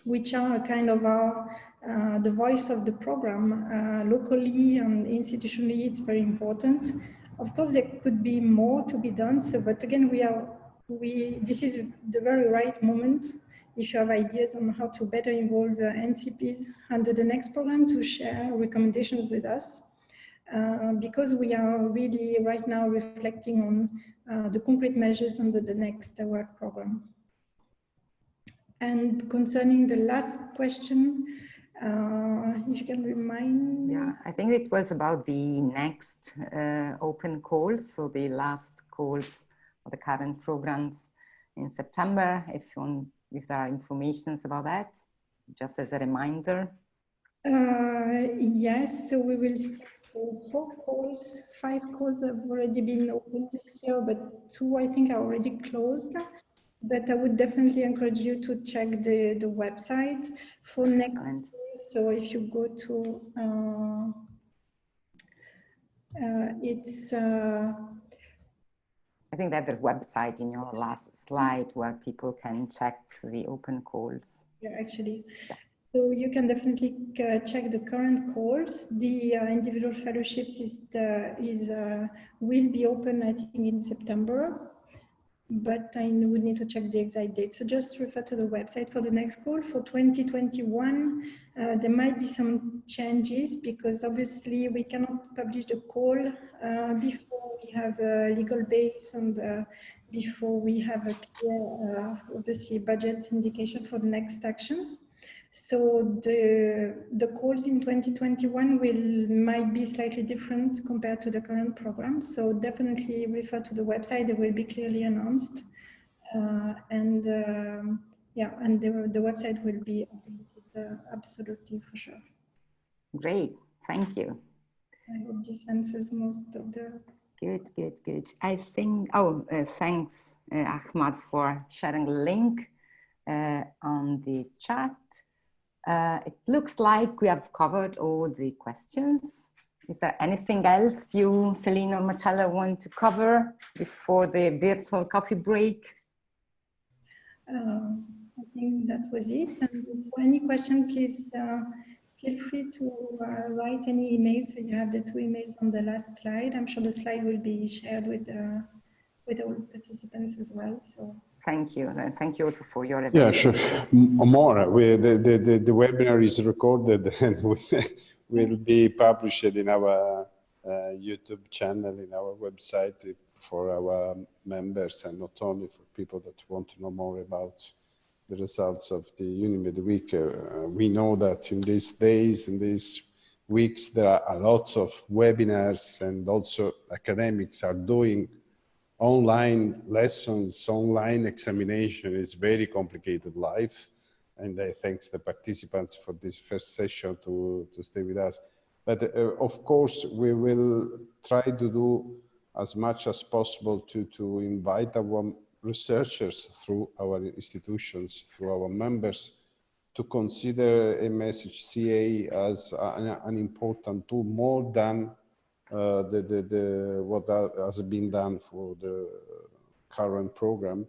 which are kind of our, uh, the voice of the program. Uh, locally and institutionally, it's very important. Of course, there could be more to be done, so, but again, we are, we, this is the very right moment if you have ideas on how to better involve uh, NCPs under the next program to share recommendations with us. Uh, because we are really right now reflecting on uh, the concrete measures under the next work program. And concerning the last question, uh, if you can remind me. Yeah, I think it was about the next uh, open calls, so the last calls for the current programs in September. If you want if there are informations about that, just as a reminder. Uh, yes, so we will see so four calls, five calls have already been opened this year, but two I think are already closed. But I would definitely encourage you to check the, the website for next Excellent. year. So if you go to, uh, uh, it's, uh, I think that the website in your last slide where people can check the open calls. yeah, actually. So you can definitely uh, check the current calls. The uh, individual fellowships is the, is uh, will be open I think in September, but I would need to check the exact date. So just refer to the website for the next call for 2021. Uh, there might be some changes because obviously we cannot publish the call uh, before we have a legal base and uh, before we have a clear, uh, obviously budget indication for the next actions. So the, the calls in 2021 will might be slightly different compared to the current program. So definitely refer to the website, it will be clearly announced. Uh, and um, yeah, and the, the website will be updated uh, absolutely for sure. Great, thank you. I hope this answers most of the Good, good, good. I think, oh, uh, thanks, uh, Ahmad, for sharing a link uh, on the chat. Uh, it looks like we have covered all the questions. Is there anything else you, Celine or Marcello, want to cover before the virtual coffee break? Uh, I think that was it. And for any question, please uh, feel free to uh, write any emails. So you have the two emails on the last slide. I'm sure the slide will be shared with uh, with all participants as well. So Thank you. And thank you also for your Yeah, sure. More, we, the, the, the, the webinar is recorded and will- will be published in our uh, YouTube channel, in our website for our members and not only for people that want to know more about the results of the UNIMED week. Uh, we know that in these days, in these weeks, there are a lot of webinars and also academics are doing online lessons, online examination is very complicated life. And I thanks the participants for this first session to, to stay with us. But uh, of course, we will try to do as much as possible to, to invite our researchers through our institutions, through our members, to consider MSCA as an, an important tool more than the, the, the, what has been done for the current program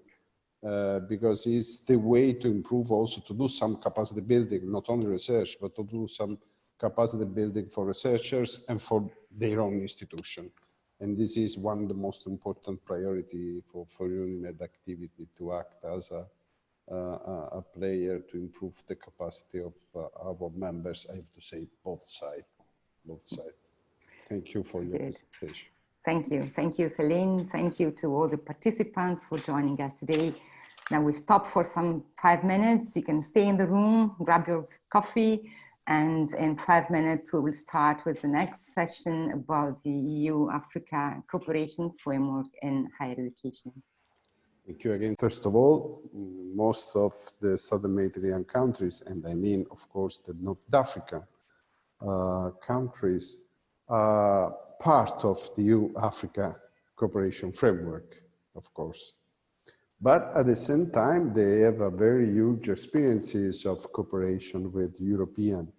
uh, because it's the way to improve also to do some capacity building, not only research, but to do some capacity building for researchers and for their own institution. And this is one of the most important priority for, for UNIMED activity to act as a, a, a player to improve the capacity of uh, our members. I have to say both sides, both sides. Thank you for your Good. presentation. Thank you. Thank you, Celine. Thank you to all the participants for joining us today. Now we stop for some five minutes. You can stay in the room, grab your coffee, and in five minutes we will start with the next session about the EU-Africa cooperation framework in higher education. Thank you again. First of all, most of the Southern Mediterranean countries, and I mean, of course, the North African uh, countries, part of the EU-Africa cooperation framework, of course. But at the same time, they have a very huge experiences of cooperation with European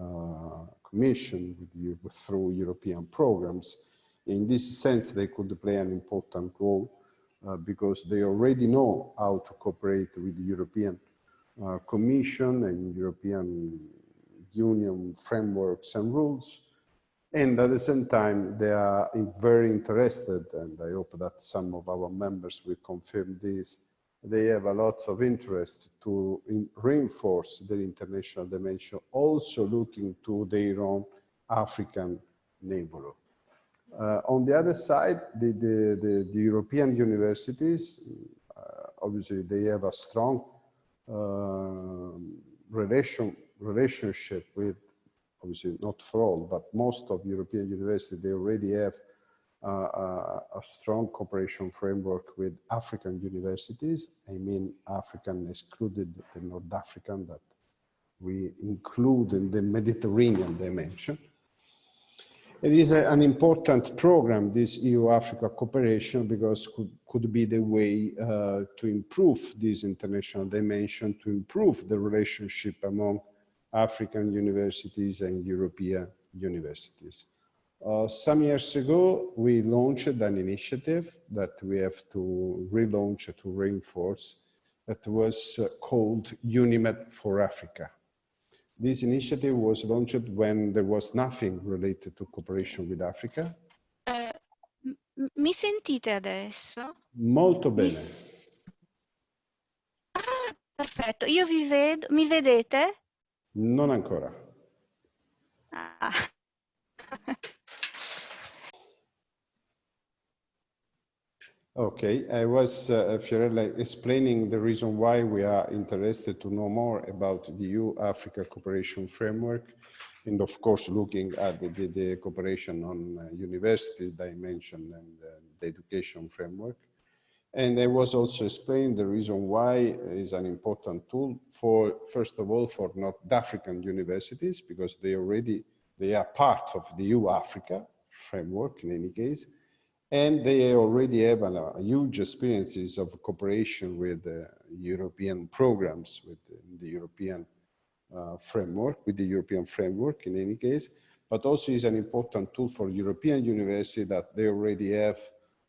uh, Commission, with through European programs. In this sense, they could play an important role uh, because they already know how to cooperate with the European uh, Commission and European Union frameworks and rules. And at the same time, they are very interested, and I hope that some of our members will confirm this. They have a lot of interest to in reinforce their international dimension, also looking to their own African neighborhood. Uh, on the other side, the, the, the, the European universities, uh, obviously they have a strong uh, relation, relationship with, obviously not for all, but most of European universities, they already have uh, a, a strong cooperation framework with African universities. I mean, African excluded the North African that we include in the Mediterranean dimension. It is a, an important program, this EU-Africa cooperation, because could, could be the way uh, to improve this international dimension, to improve the relationship among African universities and European universities. Uh, some years ago, we launched an initiative that we have to relaunch, to reinforce, that was uh, called UNIMED for Africa. This initiative was launched when there was nothing related to cooperation with Africa. Uh, mi sentite adesso? Molto bene. Mi... Ah, perfetto. Io vi vedo, mi vedete? Non ancora. Ah. Okay, I was, uh, Fiorella, explaining the reason why we are interested to know more about the EU-Africa cooperation framework and of course looking at the, the, the cooperation on uh, university dimension and uh, the education framework. And I was also explaining the reason why is an important tool for, first of all, for North African universities, because they already, they are part of the EU-Africa framework in any case, and they already have a, a huge experiences of cooperation with uh, European programs, with the European uh, framework, with the European framework in any case, but also is an important tool for European university that they already have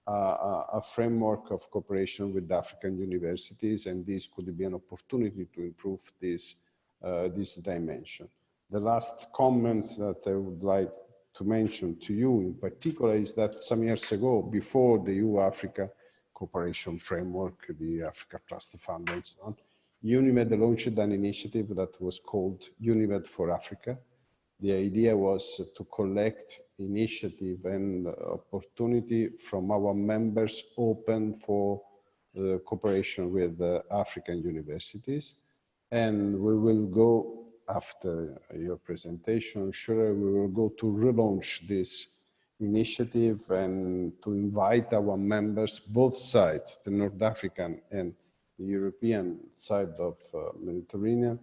a framework of cooperation with the African universities, and this could be an opportunity to improve this, uh, this dimension. The last comment that I would like to mention to you in particular is that some years ago, before the EU-Africa cooperation framework, the Africa Trust Fund and so on, UNIMED launched an initiative that was called UNIMED for Africa. The idea was to collect initiative and opportunity from our members open for uh, cooperation with uh, African universities. And we will go after your presentation, sure we will go to relaunch this initiative and to invite our members, both sides, the North African and European side of uh, Mediterranean,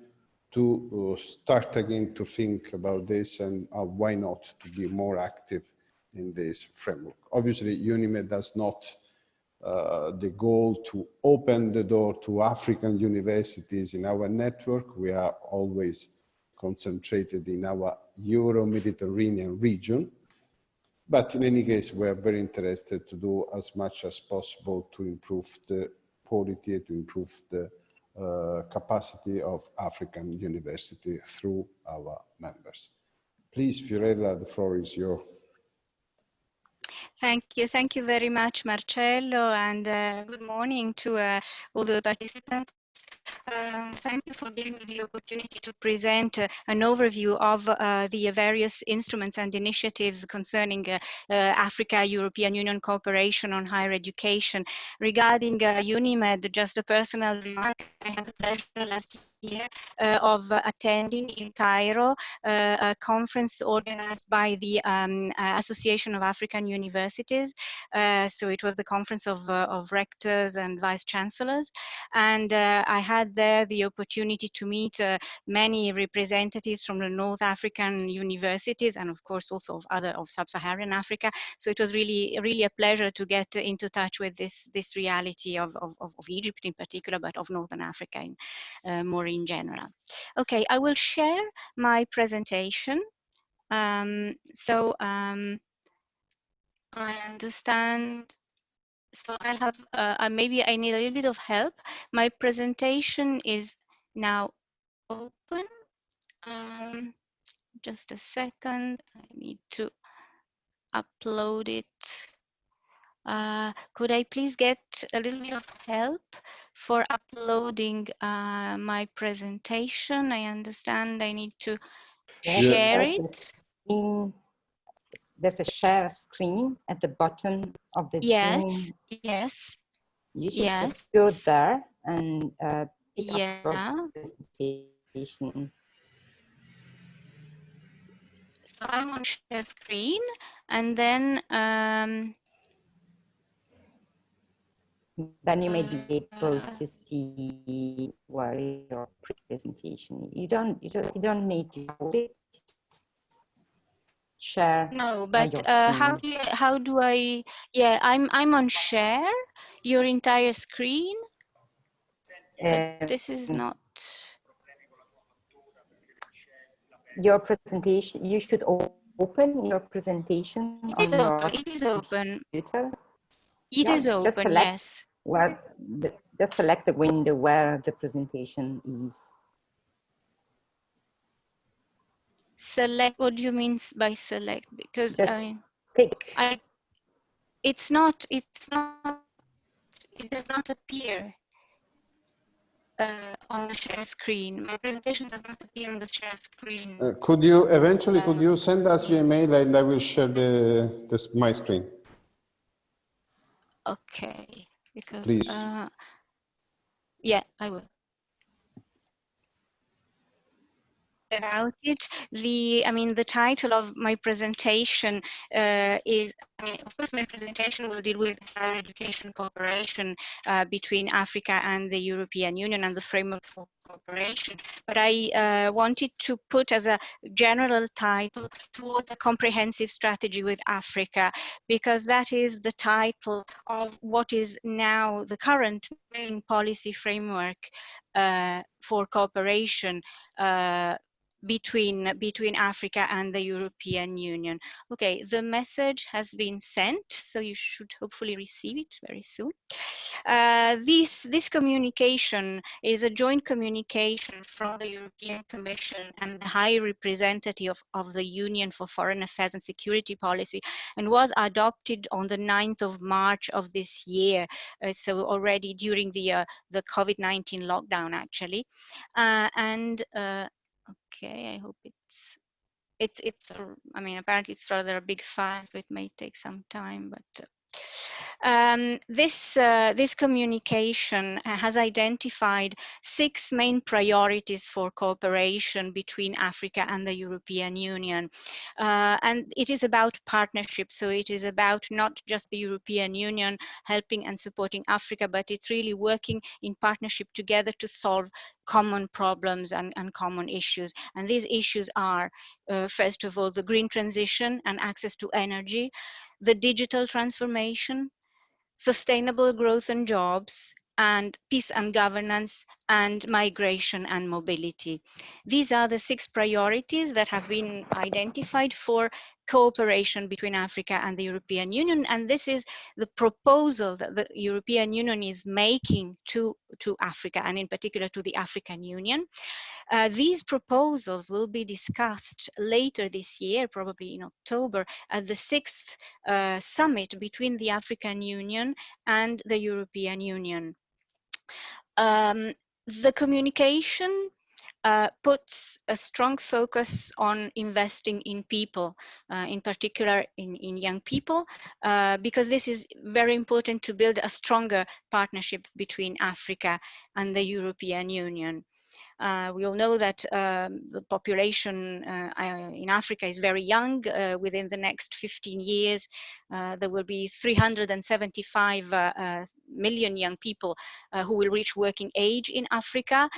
to uh, start again to think about this and uh, why not to be more active in this framework. Obviously, UNIMED does not uh, the goal to open the door to African universities in our network. We are always concentrated in our Euro-Mediterranean region. But in any case, we are very interested to do as much as possible to improve the quality, to improve the capacity of African university through our members. Please, Fiorella, the floor is yours. Thank you. Thank you very much, Marcello, and uh, good morning to uh, all the participants. Um, thank you for giving me the opportunity to present uh, an overview of uh, the various instruments and initiatives concerning uh, uh Africa-European Union cooperation on higher education. Regarding uh, UNIMED, just a personal remark, I had the pleasure last year uh, of attending in Cairo uh, a conference organized by the um, uh, Association of African Universities. so it was the conference of, of rectors and vice chancellors. And I had there the opportunity to meet many representatives from the North African universities and of course also of other of sub-Saharan Africa. So it was really, really a pleasure to get into touch with this, this reality of, of, of Egypt in particular, but of Northern Africa in, uh, more in general. Okay, I will share my presentation. Um, so um, I understand. So I have, uh, uh, maybe I need a little bit of help. My presentation is now open. Um, just a second, I need to upload it. Uh, could I please get a little bit of help for uploading uh, my presentation? I understand I need to share it. Screen, there's a share screen at the bottom of the yes, Zoom. Yes, You should yes. just go there and uh, pick yeah. up presentation. So I'm on share screen and then um, then you may be able to see where your presentation. You don't you don't you don't need to hold it. Share. No, but uh, how do you, how do I? Yeah, I'm I'm on share your entire screen. Uh, this is not your presentation. You should open your presentation. It is open. It is open. Computer. It yeah, is open. select yes. Where the, just select the window where the presentation is. Select. What do you mean by select? Because just I mean, click. I. It's not. It's not. It does not appear uh, on the share screen. My presentation does not appear on the share screen. Uh, could you eventually, uh, could you send us via email and I will share the this, my screen? Okay, because Please. Uh, yeah, I will. about it. The, I mean, the title of my presentation uh, is, Mean, of course, my presentation will deal with higher education cooperation uh, between Africa and the European Union and the framework for cooperation. But I uh, wanted to put as a general title towards a comprehensive strategy with Africa, because that is the title of what is now the current main policy framework uh, for cooperation uh, between between Africa and the European Union. Okay, the message has been sent, so you should hopefully receive it very soon. Uh, this this communication is a joint communication from the European Commission and the High Representative of, of the Union for Foreign Affairs and Security Policy, and was adopted on the 9th of March of this year. Uh, so already during the uh, the COVID-19 lockdown, actually, uh, and uh, okay i hope it's it's it's i mean apparently it's rather a big file so it may take some time but um, this, uh, this communication has identified six main priorities for cooperation between Africa and the European Union. Uh, and it is about partnership. So it is about not just the European Union helping and supporting Africa, but it's really working in partnership together to solve common problems and, and common issues. And these issues are, uh, first of all, the green transition and access to energy, the digital transformation, sustainable growth and jobs, and peace and governance, and migration and mobility. These are the six priorities that have been identified for cooperation between Africa and the European Union. And this is the proposal that the European Union is making to, to Africa, and in particular to the African Union. Uh, these proposals will be discussed later this year, probably in October, at the sixth uh, summit between the African Union and the European Union. Um, the communication uh, puts a strong focus on investing in people, uh, in particular in, in young people, uh, because this is very important to build a stronger partnership between Africa and the European Union. Uh, we all know that um, the population uh, in Africa is very young. Within the next 15 years, uh, there will be 375 uh, uh, million young people who will reach working age in Africa.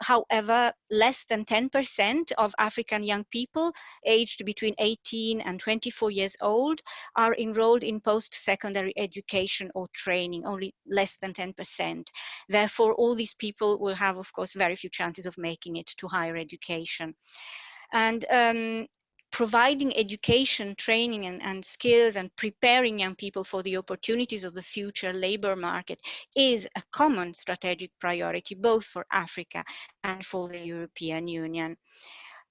however, less than 10% of African young people aged between 18 and 24 years old are enrolled in post-secondary education or training, only less than 10%. Therefore, all these people will have, of course, very few chances of making it to higher education. And um, providing education, training, and, and, skills and preparing young people for the opportunities of the future labor market is a common strategic priority, both for Africa and for the European Union.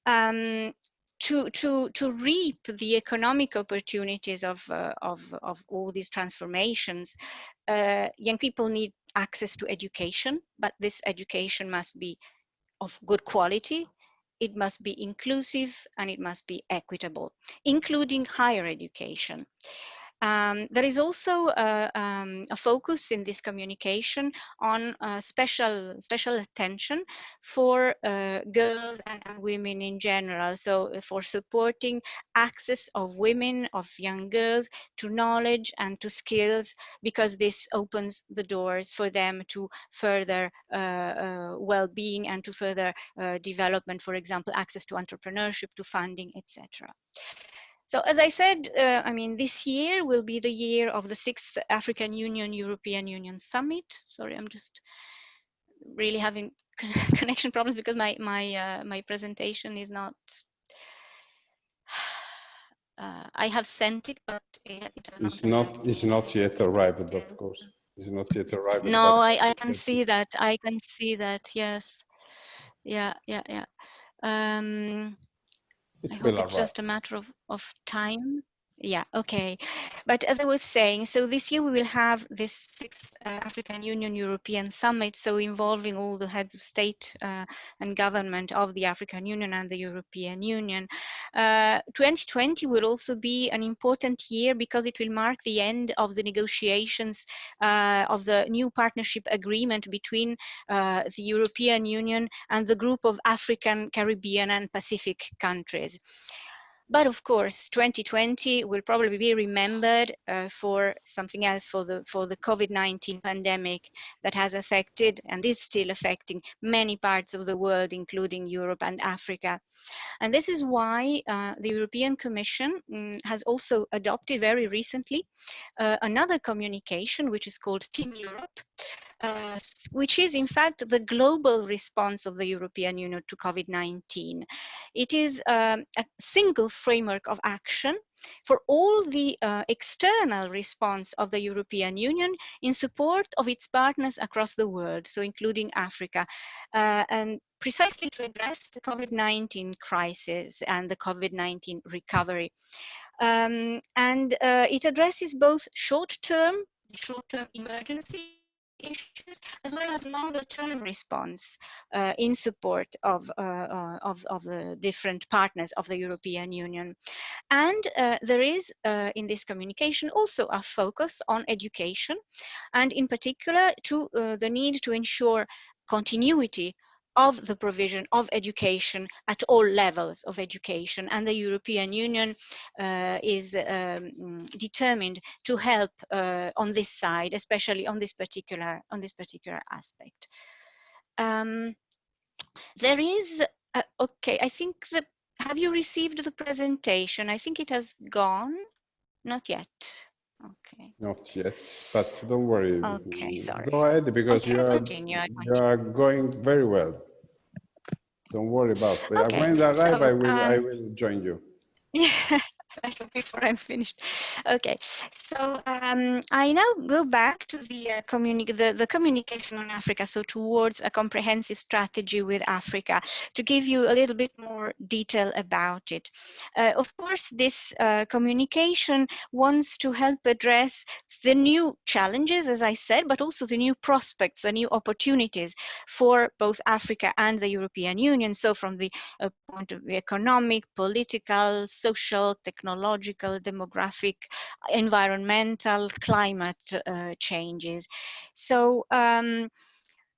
Um, to, to, to reap the economic opportunities of, uh, of, of all these transformations, uh, young people need access to education, but this education must be of good quality, it must be inclusive and it must be equitable, including higher education. Um, there is also a, um, a, focus in this communication on uh, special special attention for uh, girls and, women in general. So uh, for supporting access of women, of young girls to knowledge and to skills, because this opens the doors for them to further uh, uh well-being and to further uh, development, for example, access to entrepreneurship, to funding, etc. So as I said, uh, I mean, this year will be the year of the sixth African Union European Union Summit. Sorry, I'm just really having connection problems because my my uh, my presentation is not. Uh, I have sent it, but it, it it's not. It's not yet arrived, of course. It's not yet arrived. No, I I can see that. I can see that. Yes. Yeah. Yeah. Yeah. Um, it I hope it's just a matter of, of time. Yeah, okay. But as I was saying, so this year we will have this sixth uh, African Union European Summit, so involving all the heads of state uh, and government of the African Union and the European Union. Uh, 2020 will also be an important year because it will mark the end of the negotiations uh, of the new partnership agreement between uh, the European Union and the group of African, Caribbean and Pacific countries. But of course, 2020 will probably be remembered uh, for something else, for the for the COVID-19 pandemic that has affected and is still affecting many parts of the world, including Europe and Africa. And this is why uh, the European Commission um, has also adopted very recently uh, another communication, which is called Team Europe, uh, which is in fact the global response of the European Union to COVID-19. It is um, a single framework of action for all the uh, external response of the European Union in support of its partners across the world, so including Africa, uh, and precisely to address the COVID-19 crisis and the COVID-19 recovery. Um, and uh, it addresses both short-term, short-term emergency issues as well as longer term response uh, in support of, uh, uh, of, of, the different partners of the European Union. And uh, there is uh, in this communication also a focus on education and in particular to uh, the need to ensure continuity of the provision of education at all levels of education. And the European Union uh, is um, determined to help uh, on this side especially on this particular on this particular aspect. Um, there is uh, okay I think that have you received the presentation? I think it has gone. Not yet Okay. Not yet, but don't worry. Okay, sorry. Go ahead because okay, you are continue, you are going very well. Don't worry about it. Okay, when I arrive, so, I will um, I will join you. Yeah. before I'm finished. Okay, so um, I now go back to the, uh, communi the, the communication on Africa, so towards a comprehensive strategy with Africa, to give you a little bit more detail about it. Uh, of course, this uh, communication wants to help address the new challenges, as I said, but also the new prospects, the new opportunities for both Africa and the European Union. So from the uh, point of view economic, political, social, technological, technological, demographic, environmental, climate uh, changes. So um,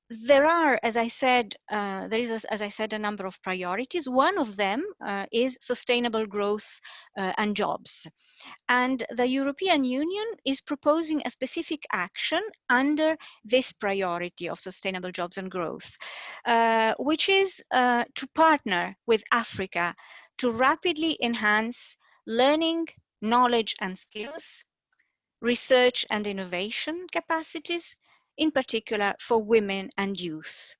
there are, as I said, uh, there is, a, as I said, a number of priorities. One of them uh, is sustainable growth uh, and jobs. And the European Union is proposing a specific action under this priority of sustainable jobs and growth, uh, which is uh, to partner with Africa to rapidly enhance learning, knowledge and skills, research and innovation capacities, in particular for women and youth.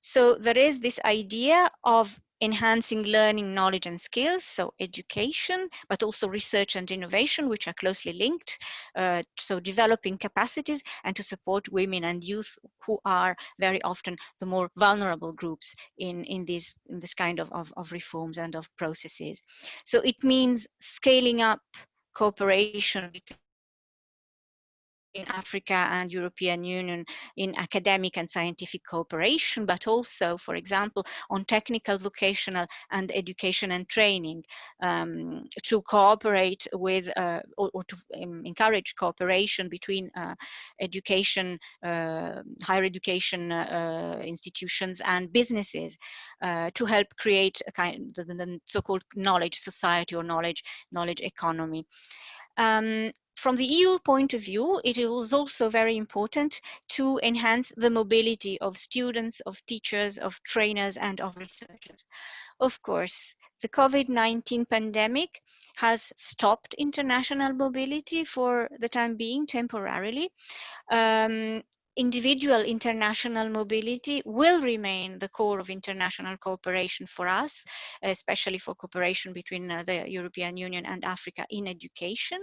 So there is this idea of enhancing learning, knowledge and skills, so education, but also research and innovation, which are closely linked. Uh, so developing capacities and to support women and youth who are very often the more vulnerable groups in, in, this, in this kind of, of, of reforms and of processes. So it means scaling up cooperation between in Africa and European Union in academic and scientific cooperation, but also, for example, on technical, vocational and education and training um, to cooperate with uh, or, or, to um, encourage cooperation between uh, education, uh, higher education uh, institutions and businesses uh, to help create a kind of the, the so-called knowledge society or knowledge knowledge economy. Um, from the EU point of view, it is also very important to enhance the mobility of students, of teachers, of trainers, and of researchers. Of course, the COVID-19 pandemic has stopped international mobility for the time being temporarily. Um, individual international mobility will remain the core of international cooperation for us, especially for cooperation between uh, the European Union and Africa in education.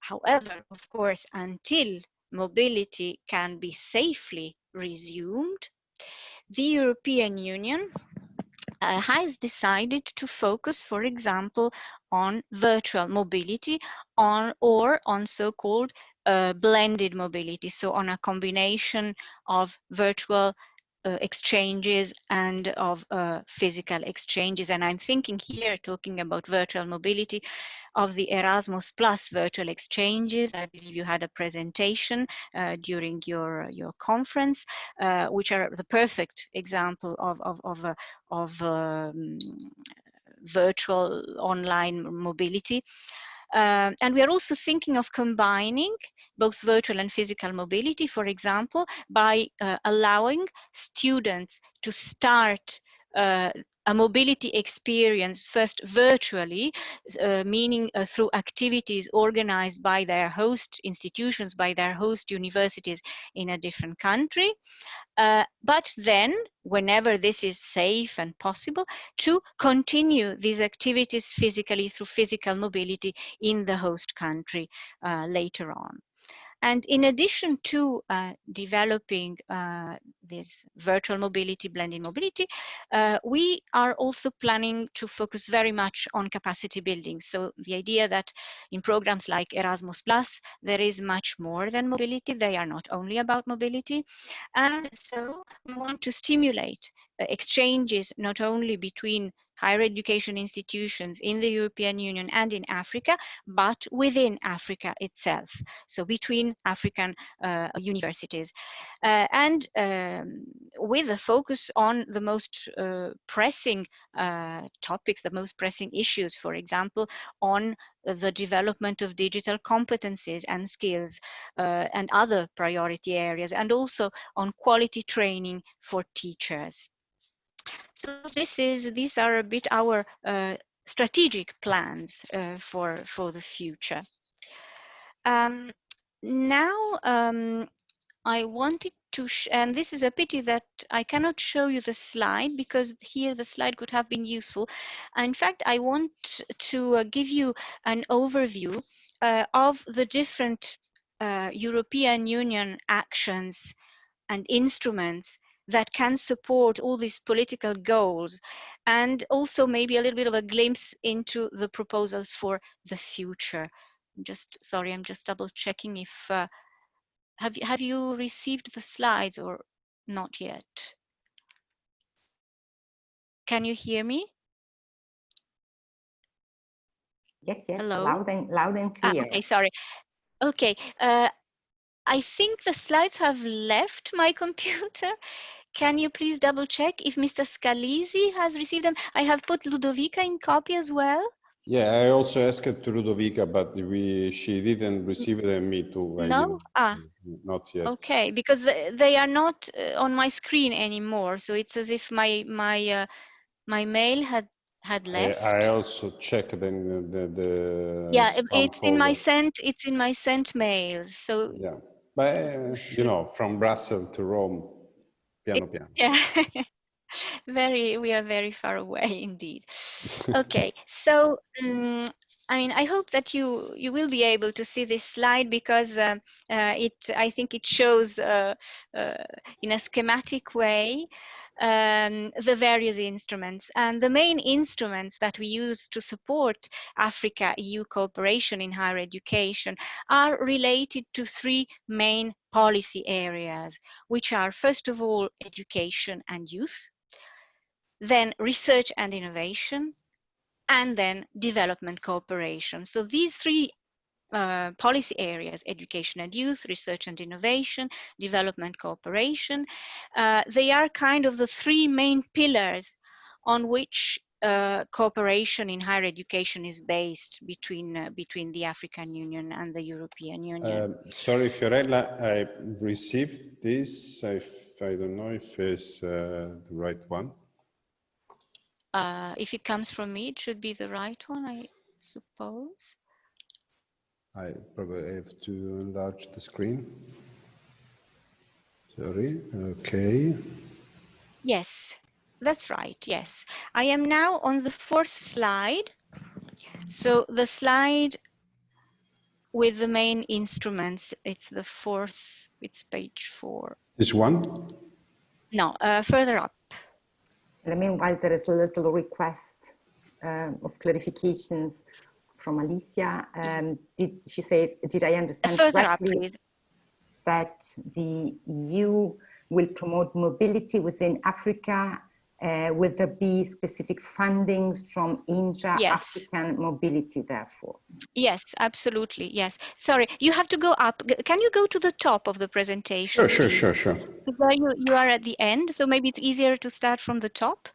However, of course, until mobility can be safely resumed, the European Union uh, has decided to focus, for example, on virtual mobility on or on so-called blended mobility, so on a combination of virtual uh, exchanges and of uh, physical exchanges. And I'm thinking here, talking about virtual mobility, of the Erasmus Plus virtual exchanges. I believe you had a presentation uh, during your your conference, uh, which are the perfect example of of of, uh, of um, virtual online mobility. Uh, and we are also thinking of combining both virtual and physical mobility, for example, by uh, allowing students to start uh, a mobility experience first virtually, uh, meaning uh, through activities organized by their host institutions, by their host universities in a different country. Uh, but then, whenever this is safe and possible, to continue these activities physically through physical mobility in the host country uh, later on. And in addition to uh, developing uh, this virtual mobility, blended mobility, uh, we are also planning to focus very much on capacity building. So the idea that in programs like Erasmus Plus, there is much more than mobility. They are not only about mobility. And so we want to stimulate uh, exchanges not only between higher education institutions in the European Union and in Africa, but within Africa itself, so between African uh, universities. Uh, and um, with a focus on the most uh, pressing uh, topics, the most pressing issues, for example, on the development of digital competencies and skills uh, and other priority areas, and also on quality training for teachers. So this is these are a bit our uh, strategic plans uh, for for the future. Um, now um, I wanted to, and this is a pity that I cannot show you the slide because here the slide could have been useful. In fact, I want to uh, give you an overview uh, of the different uh, European Union actions and instruments that can support all these political goals and also maybe a little bit of a glimpse into the proposals for the future. I'm Just sorry, I'm just double checking if uh, have you have you received the slides or not yet? Can you hear me? Yes, yes, Hello? loud and loud and Ah, clear. okay, sorry. Okay, uh, I think the slides have left my computer. Can you please double check if Mr. Scalisi has received them? I have put Ludovica in copy as well. Yeah, I also asked it to Ludovica, but we she didn't receive and me too. I No? Ah. Not yet. Okay, because they are not uh, on my screen anymore. So it's as if my my uh, my mail had had left. I also checked in the, the yeah, spam it's in my sent it's in my sent mails. So Yeah, but uh, you know, from Brussels to Rome, piano piano. yeah. very we are very far away indeed okay so um, i mean i hope that you you will be able to see this slide because uh, uh, it i think it shows uh, uh, in a schematic way um, the various instruments. And the main instruments that we use to support Africa-EU cooperation in higher education are related to three main policy areas, which are first of all, education and youth, then research and innovation, and then development cooperation. So these three uh, policy areas, education and youth, research and innovation, development cooperation. Uh, they are kind of the three main pillars on which uh, cooperation in higher education is based between uh, between the African Union and the European Union. Um, sorry, Fiorella, I received this. I, I don't know if it's uh, the right one. if it comes from me, it should be the right one, I suppose. I probably have to enlarge the screen. Sorry, okay. Yes, that's right, yes. I am now on the fourth slide. So the slide with the main instruments, it's the fourth, it's page four. This one? No, uh, further up. In the meanwhile, there is a little request uh, of clarifications from Alicia. Um, did she says, did I understand correctly that the EU will promote mobility within Africa? Uh, will there be specific fundings from intra-African yes. mobility, therefore? Yes, absolutely. Yes. Sorry, you have to go up. Can you go to the top of the presentation? Sure, sure, sure, sure. There you, you are at the end, so maybe it's easier to start from the top.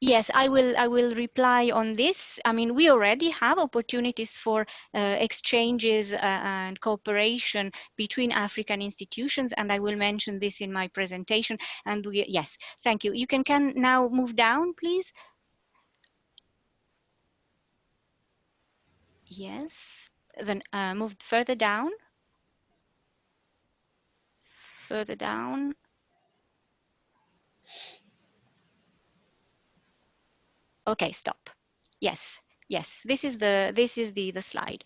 Yes, I will. I will reply on this. I mean, we already have opportunities for uh, exchanges uh, and cooperation between African institutions, and I will mention this in my presentation. And we, yes, thank you. You can can now move down, please. Yes, then uh, move further down. Further down. Okay, stop. Yes, yes, this is the this is the the slide.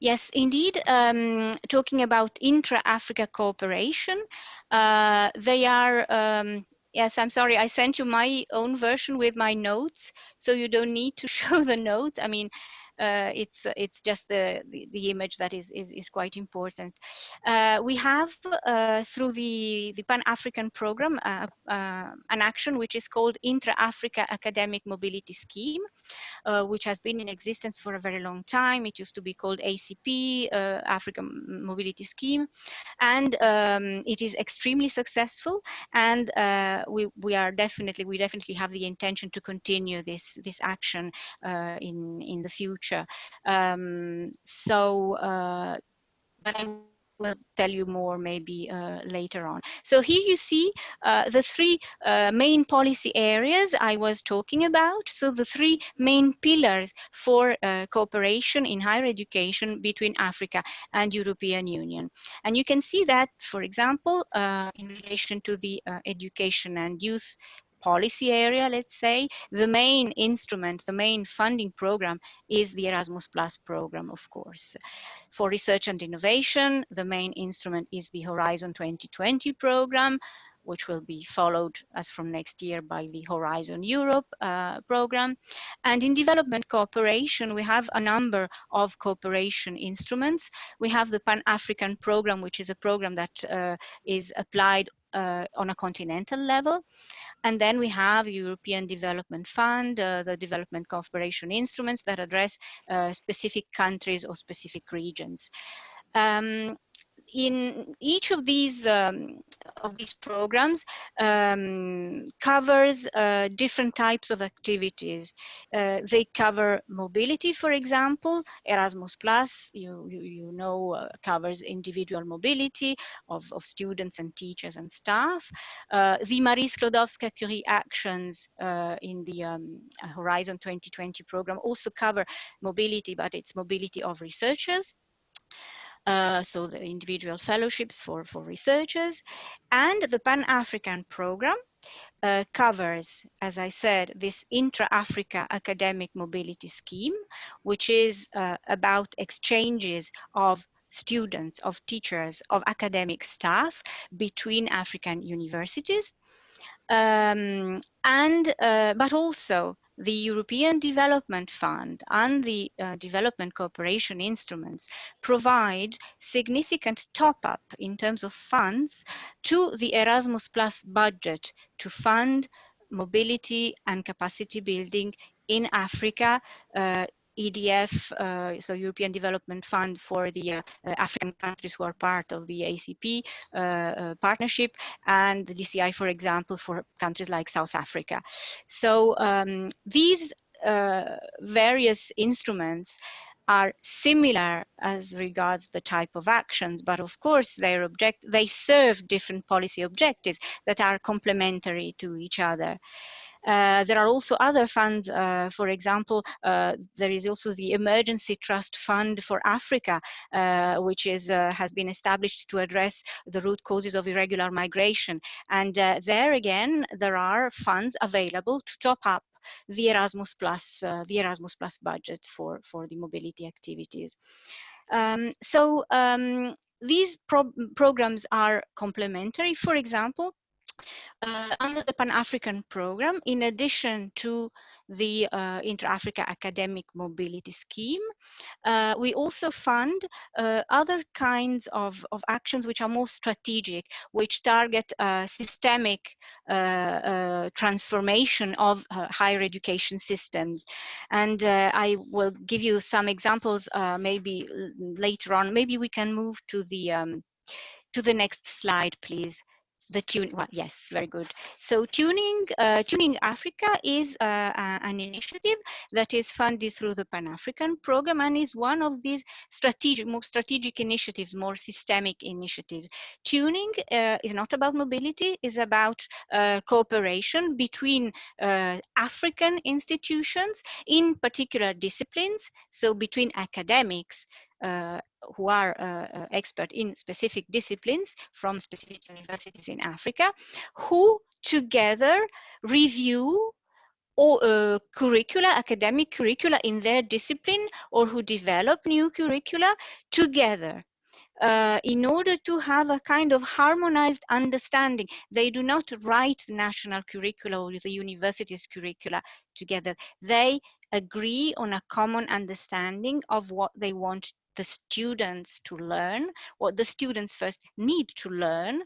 Yes, indeed. Um, talking about intra-Africa cooperation, uh, they are. Um, yes, I'm sorry. I sent you my own version with my notes, so you don't need to show the notes. I mean, uh, it's it's just the, the, the image that is is, is quite important. Uh, we have uh, through the the Pan African program uh, uh, an action which is called Intra Africa Academic Mobility Scheme, uh, which has been in existence for a very long time. It used to be called ACP African Mobility Scheme, and um, it is extremely successful. And we we are definitely we definitely have the intention to continue this this action in in the future future. Um, so, uh, but I will tell you more maybe uh, later on. So here you see uh, the three uh, main policy areas I was talking about. So the three main pillars for uh, cooperation in higher education between Africa and European Union. And you can see that, for example, uh, in relation to the uh, education and youth policy area, let's say, the main instrument, the main funding program is the Erasmus Plus program, of course. For research and innovation, the main instrument is the Horizon 2020 program, which will be followed as from next year by the Horizon Europe uh, program. And in development cooperation, we have a number of cooperation instruments. We have the Pan-African program, which is a program that uh, is applied uh, on a continental level. And then we have the European Development Fund, uh, the development cooperation instruments that address uh, specific countries or specific regions. Um, in each of these um, of these programs um, covers uh, different types of activities. Uh, they cover mobility, for example. Erasmus Plus, you you, you know, uh, covers individual mobility of, of students and teachers and staff. Uh, the Marie Skłodowska-Curie actions uh, in the um, Horizon 2020 program also cover mobility, but it's mobility of researchers. Uh, so the individual fellowships for, for researchers. And the Pan-African program uh, covers, as I said, this intra-Africa academic mobility scheme, which is uh, about exchanges of students, of teachers, of academic staff between African universities. Um, and uh, but also the European Development Fund and the uh, development cooperation instruments provide significant top up in terms of funds to the Erasmus Plus budget to fund mobility and capacity building in Africa uh, EDF, uh, so European Development Fund for the uh, uh African countries who are part of the ACP partnership, and the DCI, for example, for countries like South Africa. So um, these various instruments are similar as regards the type of actions, but of course their object they serve different policy objectives that are complementary to each other. Uh, there are also other funds, uh, for example, uh, there is also the Emergency Trust Fund for Africa, uh, which is, uh, has been established to address the root causes of irregular migration. And there again, there are funds available to top up the Erasmus Plus, the Erasmus Plus budget for, for the mobility activities. Um, so um, these pro programs are complementary. For example, uh, under the Pan-African program, in addition to the uh, Inter-Africa Academic Mobility Scheme, uh, we also fund uh, other kinds of, of actions which are more strategic, which target uh, systemic uh, transformation of higher education systems. And I will give you some examples maybe later on. Maybe we can move to the um, to the next slide, please the tune well, yes very good. So tuning uh, tuning africa is uh, an initiative that is funded through the pan-african program and is one of these strategic more strategic initiatives more systemic initiatives. Tuning uh, is not about mobility is about uh, cooperation between uh, african institutions in particular disciplines so between academics uh, who are uh, uh, expert in specific disciplines from specific universities in Africa, who together review or uh, curricula, academic curricula in their discipline, or who develop new curricula together. Uh, in order to have a kind of harmonized understanding. They do not write the national curricula or the university's curricula together. They agree on a common understanding of what they want the students to learn, what the students first need to learn,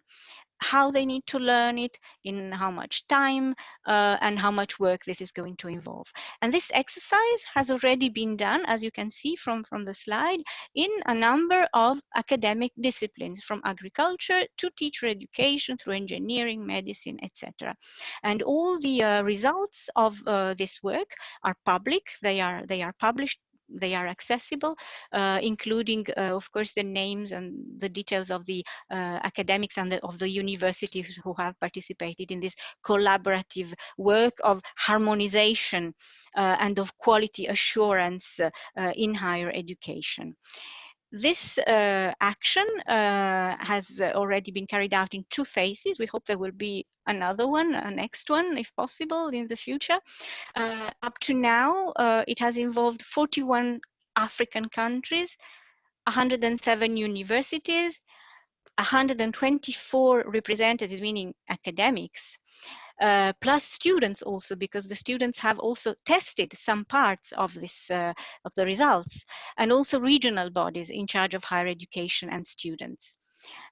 how they need to learn it, in how much time, uh, and how much work this is going to involve. And this exercise has already been done, as you can see from, from the slide, in a number of academic disciplines, from agriculture to teacher education, through engineering, medicine, etc. And all the uh, results of uh, this work are public. They are, they are published they are accessible, uh, including, uh, of course, the names and the details of the uh, academics and the, of the universities who have participated in this collaborative work of harmonization and of quality assurance in higher education. This uh, action uh, has already been carried out in two phases. We hope there will be another one, a next one, if possible, in the future. Uh, up to now, uh, it has involved 41 African countries, 107 universities, 124 representatives, meaning academics, uh, plus students also because the students have also tested some parts of this uh, of the results and also regional bodies in charge of higher education and students.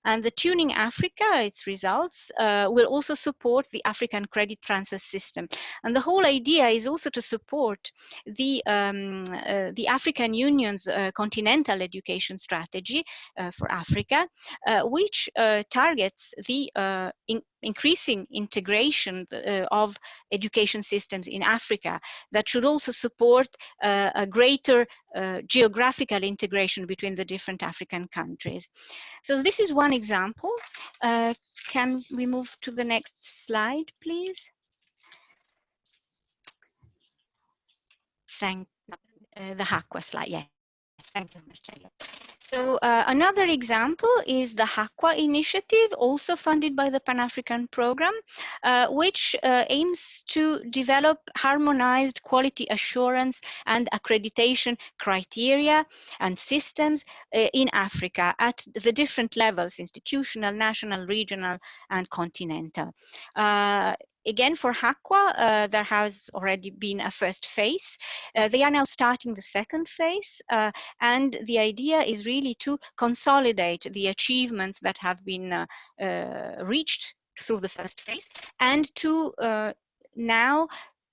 And the Tuning Africa, its results, uh, will also support the African credit transfer system. And the whole idea is also to support the, um, uh, the African Union's uh, continental education strategy uh, for Africa, uh, which uh, targets the in increasing integration of education systems in Africa that should also support a greater geographical integration between the different African countries. So this is one one example. Uh, can we move to the next slide, please? Thank uh, the HAQAA slide. Yes, thank you, Marcello. So uh, another example is the HAQAA initiative, also funded by the Pan-African Program, uh, which uh, aims to develop harmonized quality assurance and accreditation criteria and systems uh, in Africa at the different levels, institutional, national, regional, and continental. Again, for HAQAA, uh, there has already been a first phase. Uh, they are now starting the second phase, uh, and the idea is really to consolidate the achievements that have been uh, uh, reached through the first phase and to uh, now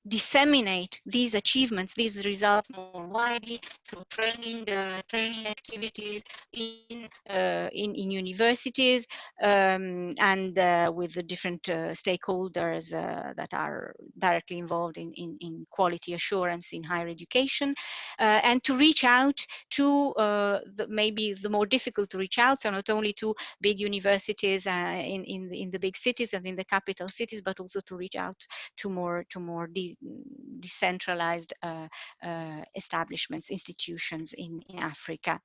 disseminate these achievements, these results more widely through training, uh, training activities in, uh, in, in, universities um, and uh, with the different uh, stakeholders uh, that are directly involved in, in, in, quality assurance in higher education. Uh, and to reach out to the, maybe the more difficult to reach out, so not only to big universities in, in, the, in the big cities and in the capital cities, but also to reach out to more, to more decentralized uh, uh, establishments, institutions in, in Africa.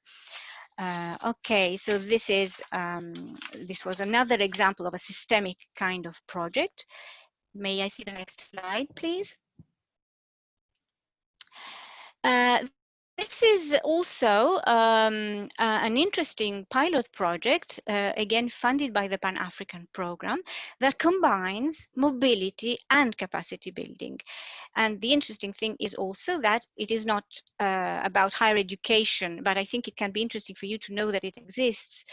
Uh, okay, so this is um, this was another example of a systemic kind of project. May I see the next slide, please? Uh, this is also um, uh, an interesting pilot project, uh, again funded by the Pan-African Program, that combines mobility and capacity building. And the interesting thing is also that it is not uh, about higher education, but I think it can be interesting for you to know that it exists.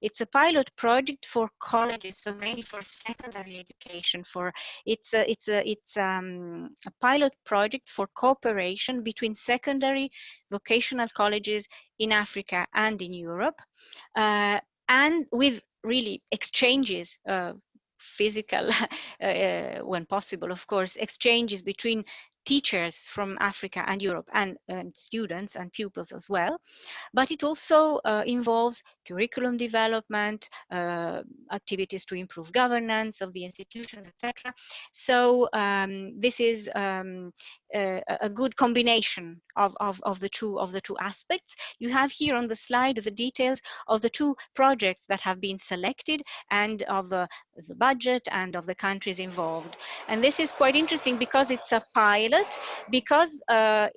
It's a pilot project for colleges, so mainly for secondary education. For it's a it's a it's um, a pilot project for cooperation between secondary vocational colleges in Africa and in Europe, uh, and with really exchanges uh, physical uh, when possible of course exchanges between teachers from Africa and Europe and, and students and pupils as well. But it also uh, involves curriculum development, uh, activities to improve governance of the institutions, etc. So um, this is um, a, a, good combination of, of, of, the two of the two aspects. You have here on the slide the details of the two projects that have been selected and of uh, the budget and of the countries involved. And this is quite interesting because it's a pilot, because, uh,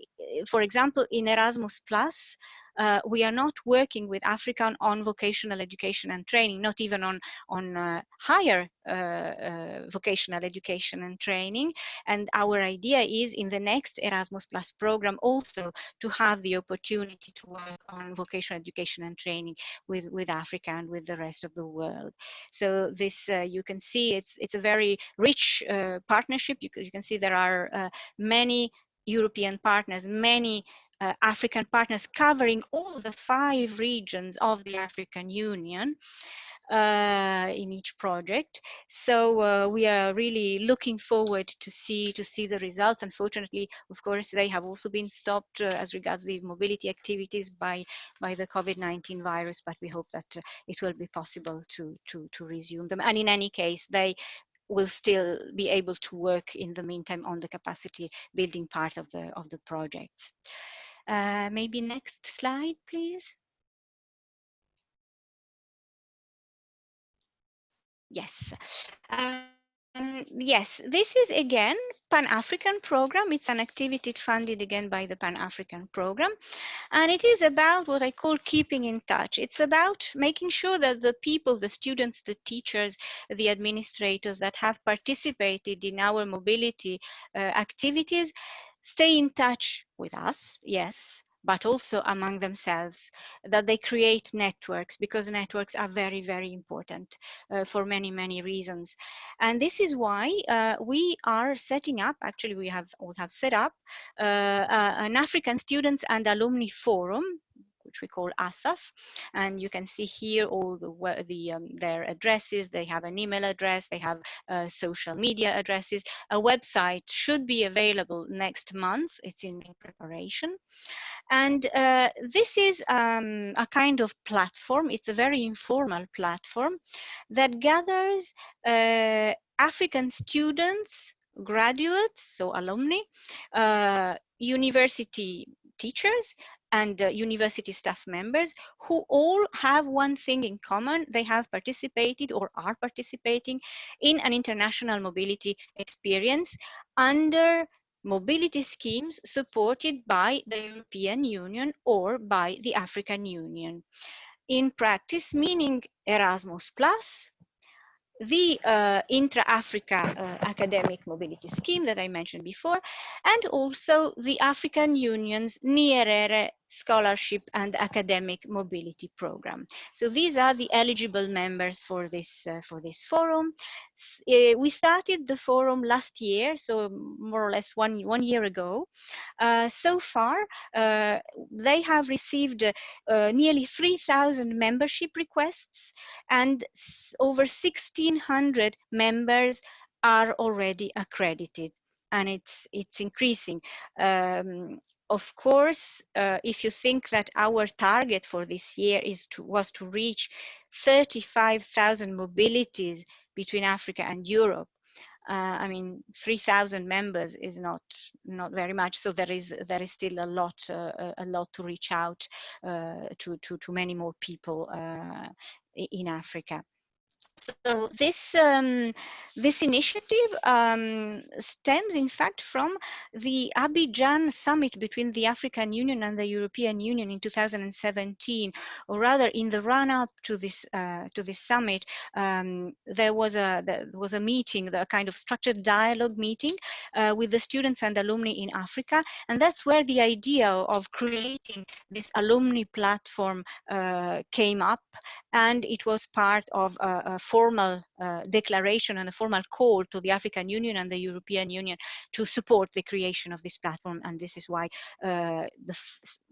for example, in Erasmus Plus, uh, we are not working with African on vocational education and training, not even on, on uh, higher uh, uh, vocational education and training. And our idea is in the next Erasmus Plus program also to have the opportunity to work on vocational education and training with, with Africa and with the rest of the world. So this, uh, you can see it's, it's a very rich uh, partnership. You, you, can see there are many European partners, many uh, African partners covering all the five regions of the African Union uh, in each project. So uh, we are really looking forward to see to see the results. Unfortunately, of course, they have also been stopped uh, as regards the mobility activities by by the COVID-19 virus, but we hope that uh, it will be possible to to to resume them. And in any case, they will still be able to work in the meantime on the capacity building part of the of the projects. Uh, maybe next slide, please. Yes. Um, yes, this is again Pan-African program. It's an activity funded again by the Pan-African program. And it is about what I call keeping in touch. It's about making sure that the people, the students, the teachers, the administrators that have participated in our mobility uh, activities stay in touch with us, yes, but also among themselves, that they create networks because networks are very, very important uh, for many, many reasons. And this is why uh, we are setting up, actually we have, we have set up uh, uh an African Students and Alumni Forum which we call ASAF. And you can see here all the, the um, their addresses. They have an email address. They have uh, social media addresses. A website should be available next month. It's in, preparation. And uh, this is um, a kind of platform. It's a very informal platform that gathers uh, African students, graduates, so alumni, uh, university teachers, and uh, university staff members who all have one thing in common. They have participated or are participating in an international mobility experience under mobility schemes supported by the European Union or by the African Union. In practice, meaning Erasmus Plus, the uh, intra-Africa uh, academic mobility scheme that I mentioned before, and also the African Union's Nyerere scholarship and academic mobility program. So these are the eligible members for this uh, for this forum. S uh, we started the forum last year, so more or less one one year ago. Uh, so far, uh, they have received uh, nearly 3,000 membership requests, and over 1,600 members are already accredited and it's it's increasing. Um, of course, uh, if you think that our target for this year is to, was to reach 35,000 mobilities between Africa and Europe, uh, I mean, 3,000 members is not not very much. So there is there is still a lot uh, a lot to reach out uh, to to to many more people uh, in Africa. So this um, this initiative um, stems, in fact, from the Abidjan summit between the African Union and the European Union in 2017, or rather, in the run-up to this uh, to this summit, um, there was a there was a meeting, the kind of structured dialogue meeting uh, with the students and alumni in Africa, and that's where the idea of creating this alumni platform uh, came up, and it was part of a, a formal uh, declaration and a formal call to the African Union and the European Union to support the creation of this platform. And this is why uh,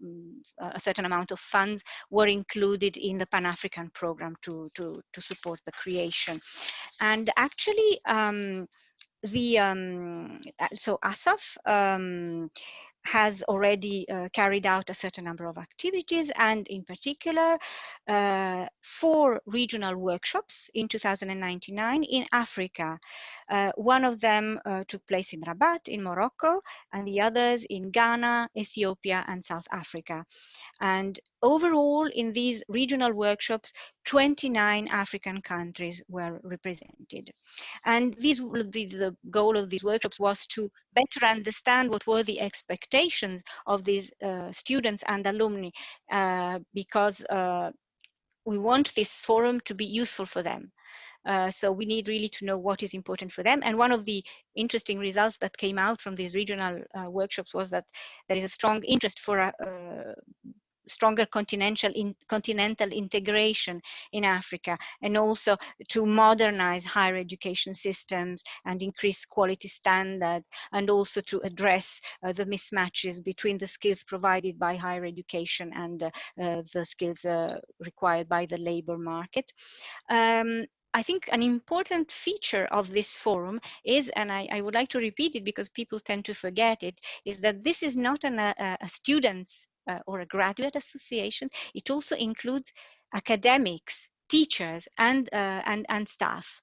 mm, a certain amount of funds were included in the Pan-African program to, to, to support the creation. And actually, um, the um, so ASAF um, has already uh, carried out a certain number of activities and in particular uh, four regional workshops in 2099 in Africa. Uh, one of them took place in Rabat in Morocco and the others in Ghana, Ethiopia and South Africa. And overall in these regional workshops, 29 African countries were represented. And these, the, the goal of these workshops was to better understand what were the expectations of these uh, students and alumni uh, because uh, we want this forum to be useful for them. Uh, so we need really to know what is important for them. And one of the interesting results that came out from these regional uh, workshops was that there is a strong interest for uh, stronger continental in, continental integration in Africa and also to modernize higher education systems and increase quality standards and also to address uh, the mismatches between the skills provided by higher education and uh, uh, the skills uh, required by the labor market. Um, I think an important feature of this forum is, and I, I, would like to repeat it because people tend to forget it, is that this is not an, a, a student's uh, or a graduate association. It also includes academics, teachers, and, uh, and, and staff.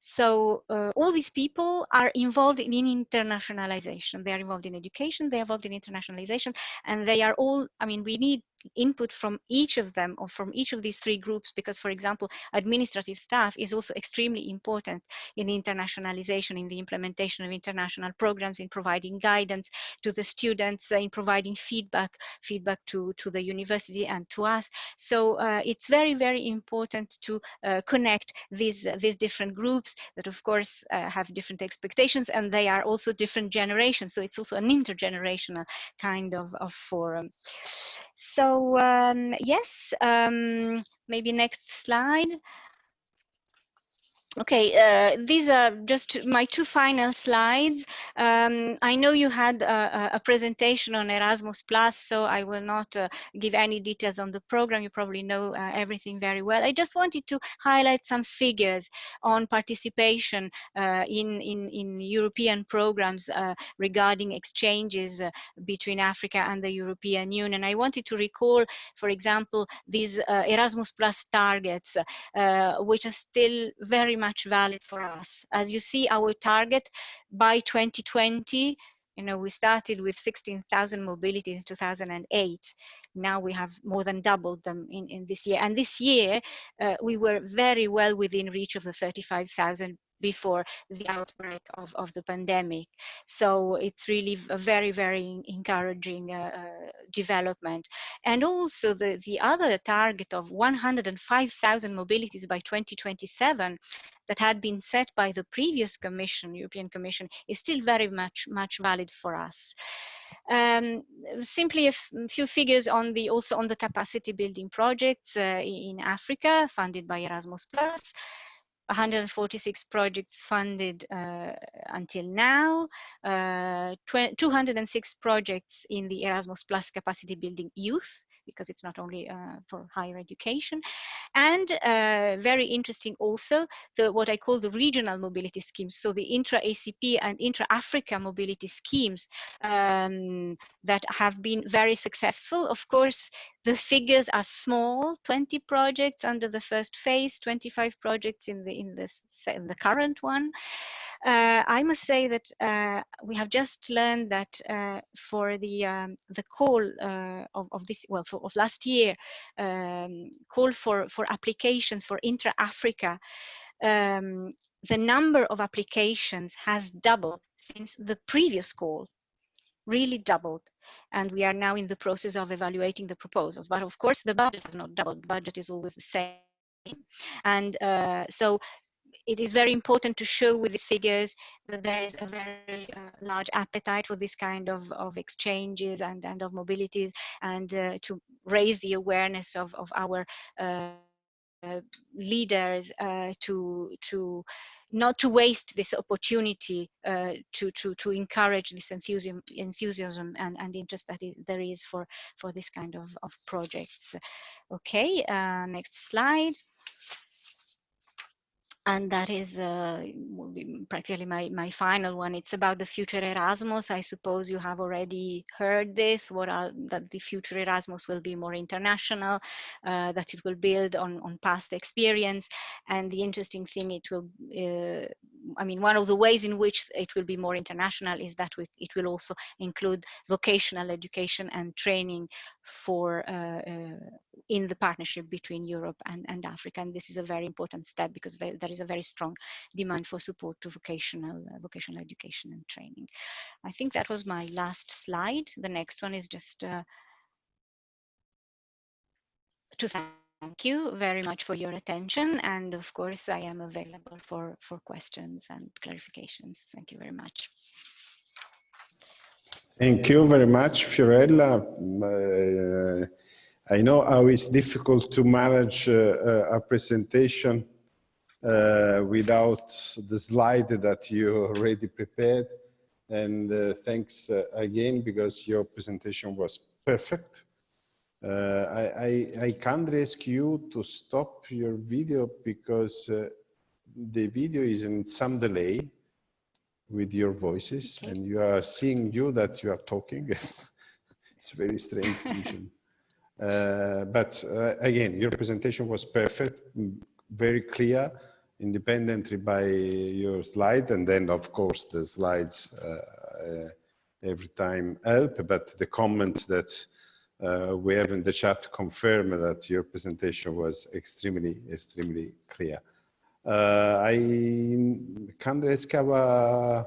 So uh, all these people are involved in internationalization. They are involved in education, they are involved in internationalization, and they are all, I mean, we need input from each of them or from each of these three groups because for example administrative staff is also extremely important in internationalization in the implementation of international programs in providing guidance to the students in providing feedback feedback to to the university and to us. So uh, it's very very important to uh, connect these uh, these different groups that of course uh, have different expectations and they are also different generations. So it's also an intergenerational kind of, of forum. So um, yes um, maybe next slide Okay, uh, these are just my two final slides. Um, I know you had a, a, presentation on Erasmus Plus, so I will not uh, give any details on the program. You probably know uh, everything very well. I just wanted to highlight some figures on participation uh, in, in, in European programs uh, regarding exchanges uh, between Africa and the European Union. I wanted to recall, for example, these Erasmus Plus targets, which are still very much valid for us. As you see, our target by 2020, you know, we started with 16,000 mobility in 2008. Now we have more than doubled them in, in this year. And this year, uh, we were very well within reach of the 35,000 before the outbreak of, of the pandemic. So it's really a very, very encouraging uh, uh, development. And also the, the other target of 105,000 mobilities by 2027 that had been set by the previous commission, European Commission, is still very much, much valid for us. Um, simply a few figures on the also on the capacity building projects uh, in Africa funded by Erasmus Plus. 146 projects funded uh, until now, uh, 206 projects in the Erasmus Plus capacity building youth because it's not only uh, for higher education. And uh, very interesting also, the what I call the regional mobility schemes. So the intra-ACP and intra-Africa mobility schemes um, that have been very successful. Of course, the figures are small, 20 projects under the first phase, 25 projects in the, in the, in the current one. Uh, I must say that uh, we have just learned that uh, for the um, the call uh, of, of this well for, of last year um, call for for applications for intra Africa. Um, the number of applications has doubled since the previous call, really doubled and we are now in the process of evaluating the proposals. But of course, the budget has not doubled. The budget is always the same. And uh, so it is very important to show with these figures that there is a very uh, large appetite for this kind of, of exchanges and, and of mobilities and uh, to raise the awareness of, of our uh, leaders uh, to, to not to waste this opportunity uh, to, to, to encourage this enthusiasm, enthusiasm and, and interest that is, there is for, for this kind of, of projects. Okay, uh, next slide and that is uh, practically my, my final one. It's about the future Erasmus. I suppose you have already heard this, what are, that the future Erasmus will be more international, uh, that it will build on, on past experience. And the interesting thing, it will, uh, I mean, one of the ways in which it will be more international is that it will also include vocational education and training for uh, uh, in the partnership between Europe and, and Africa. And this is a very important step because there is a very strong demand for support to vocational, uh, vocational education and training. I think that was my last slide. The next one is just uh, to thank you very much for your attention. And of course, I am available for, for questions and clarifications. Thank you very much. Thank you very much, Fiorella. Uh, I know how it's difficult to manage uh, uh, a presentation uh, without the slide that you already prepared. And uh, thanks uh, again because your presentation was perfect. Uh, I, I, I, can't ask you to stop your video because the video is in some delay with your voices okay. and you are seeing you that you are talking. it's very strange. Uh, but uh, again, your presentation was perfect, very clear, independently by your slide. And then of course the slides uh, uh every time help, but the comments that uh, we have in the chat confirm that your presentation was extremely, extremely clear. I can't ask our,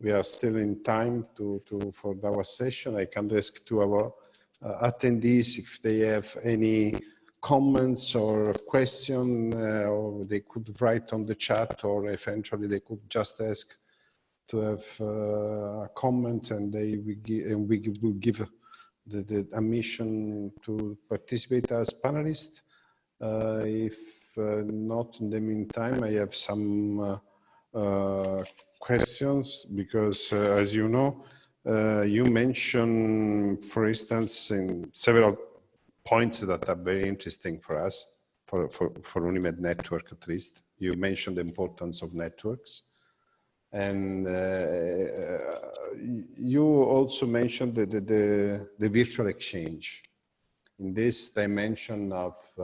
we are still in time to, to for our session. I can ask to our attendees if they have any comments or question uh, or they could write on the chat or eventually they could just ask to have uh, a comment and they and we will give the, the admission to participate as panelists. Uh, if uh, not in the meantime, I have some uh, uh, questions because as you know, you mentioned, for instance, in several points that are very interesting for us, for, for, for UNIMED network at least. You mentioned the importance of networks. And uh, you also mentioned the, the, the, the, virtual exchange. In this dimension of uh,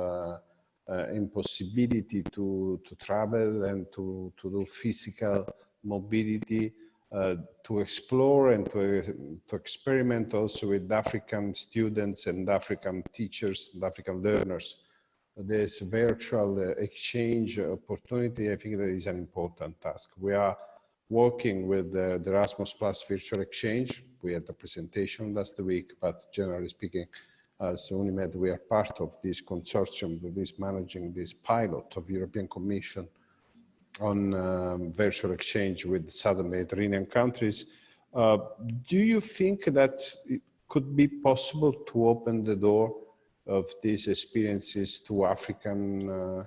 uh, impossibility to, to travel and to, to do physical mobility, uh, to explore and to, to experiment also with African students and African teachers and African learners this virtual exchange opportunity, I think that is an important task. We are working with the, the Erasmus Plus Virtual Exchange. We had a presentation last week, but generally speaking, as UNIMED, we are part of this consortium that is managing this pilot of European Commission on um, virtual exchange with Southern Mediterranean countries. Uh, do you think that it could be possible to open the door of these experiences to African uh,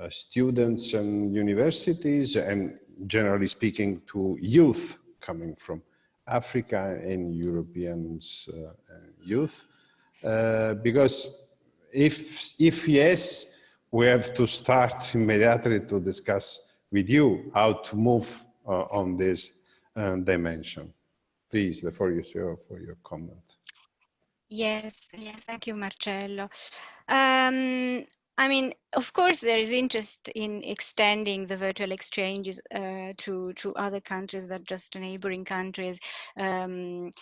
uh, students and universities and generally speaking to youth coming from Africa and Europeans uh, youth? Uh, because if, if yes, we have to start immediately to discuss with you how to move uh, on this uh, dimension. Please, the floor is yours for your comment. Yes, yes, thank you, Marcello. Um, I mean, of course, there is interest in extending the virtual exchanges uh, to to other countries than just neighboring countries. Um,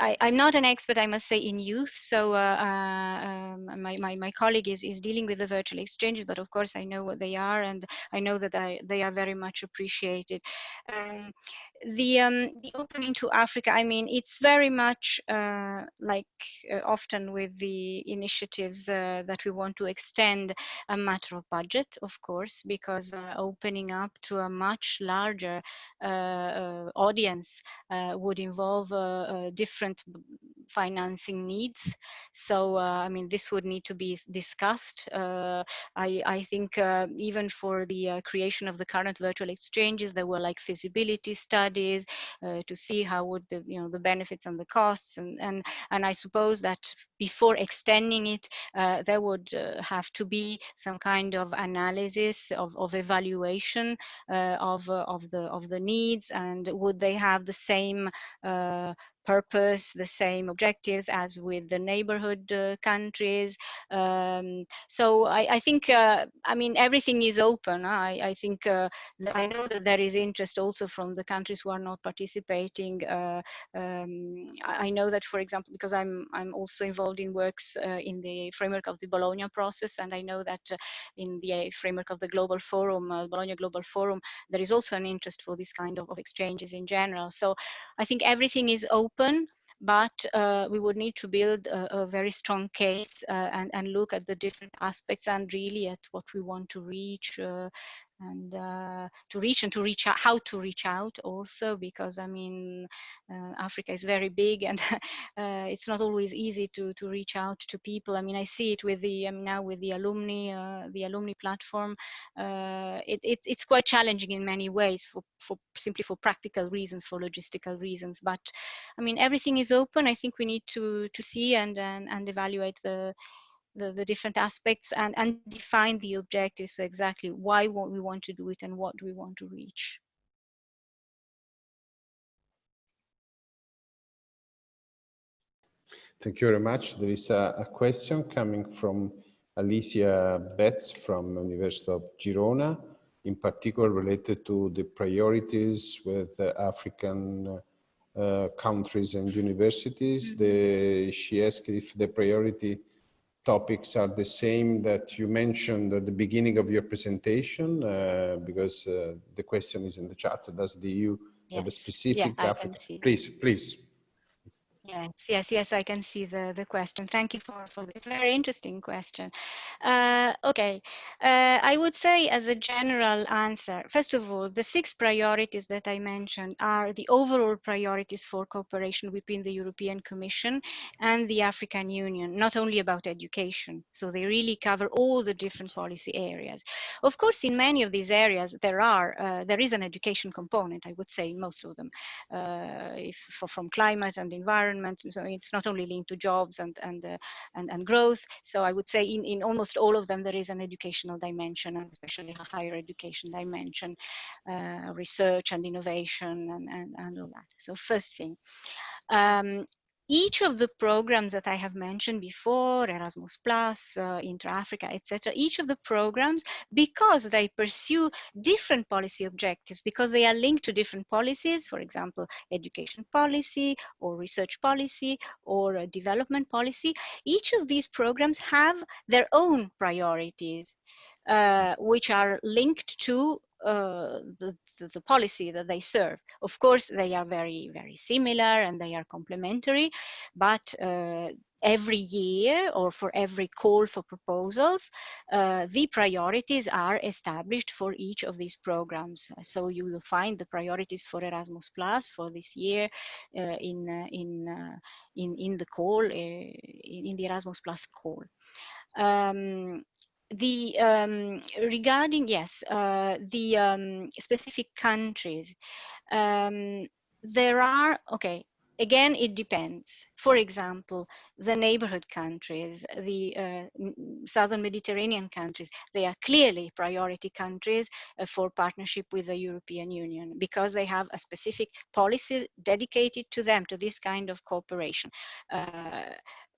I, am not an expert, I must say, in youth. So uh, uh, um, my, my, my, colleague is, is dealing with the virtual exchanges, but of course I know what they are and I know that I, they are very much appreciated. Um, the, um, the opening to Africa, I mean, it's very much uh, like uh, often with the initiatives uh, that we want to extend a matter of budget, of course, because uh, opening up to a much larger uh, uh, audience uh, would involve uh, different financing needs. So, uh, I mean, this would need to be discussed. Uh, I, I, think even for the creation of the current virtual exchanges, there were like feasibility studies to see how would the, you know, the benefits and the costs. And, and, and I suppose that before extending it, there would have to be some kind of analysis of, of evaluation of, of, the, of the needs and would they have the same uh, purpose, the same objectives as with the neighborhood uh, countries. Um, so I, I think, uh, I mean, everything is open. I, I think, uh, I know that there is interest also from the countries who are not participating. Uh, um, I know that, for example, because I'm, I'm also involved in works uh, in the framework of the Bologna process, and I know that uh, in the framework of the Global Forum, Bologna Global Forum, there is also an interest for this kind of, of exchanges in general. So I think everything is open open, but uh, we would need to build a, a very strong case uh, and, and look at the different aspects and really at what we want to reach uh, and uh, to reach and to reach out, how to reach out also because I mean uh, Africa is very big and uh, it's not always easy to to reach out to people. I mean I see it with the now with the alumni uh, the alumni platform. Uh, it, it, it's quite challenging in many ways for for simply for practical reasons for logistical reasons. But I mean everything is open. I think we need to to see and and, and evaluate the the, the different aspects and, and define the objectives exactly why we want to do it and what do we want to reach. Thank you very much. There is a, a question coming from Alicia Betts from University of Girona, in particular related to the priorities with the African uh, countries and universities. Mm -hmm. the, she asked if the priority topics are the same that you mentioned at the beginning of your presentation, uh, because uh, the question is in the chat. Does the EU yes. have a specific yeah, Africa? Please, please. Yes, yes, yes, I can see the, the question. Thank you for, for this very interesting question. Uh, okay, uh, I would say as a general answer, first of all, the six priorities that I mentioned are the overall priorities for cooperation between the European Commission and the African Union, not only about education. So they really cover all the different policy areas. Of course, in many of these areas, there are uh, there is an education component, I would say, in most of them, uh, if, for, from climate and environment environment. So it's not only linked to jobs and and uh, and, and growth. So I would say in, in almost all of them there is an educational dimension, and especially a higher education dimension, uh, research and innovation and, and, and all that. So first thing. Um, each of the programs that I have mentioned before, Erasmus Plus, uh, Intra-Africa, etc., each of the programs, because they pursue different policy objectives, because they are linked to different policies, for example, education policy or research policy or uh, development policy, each of these programs have their own priorities, uh, which are linked to uh, the, the, the, policy that they serve. Of course, they are very, very similar and they are complementary, but uh, every year or for every call for proposals, uh, the priorities are established for each of these programs. So you will find the priorities for Erasmus Plus for this year uh, in, uh, in, uh, in, in the call, uh, in the Erasmus Plus call. Um, the um, regarding yes uh, the um, specific countries um, there are okay again it depends. For example the neighborhood countries the uh, southern mediterranean countries they are clearly priority countries uh, for partnership with the european union because they have a specific policy dedicated to them to this kind of cooperation. Uh,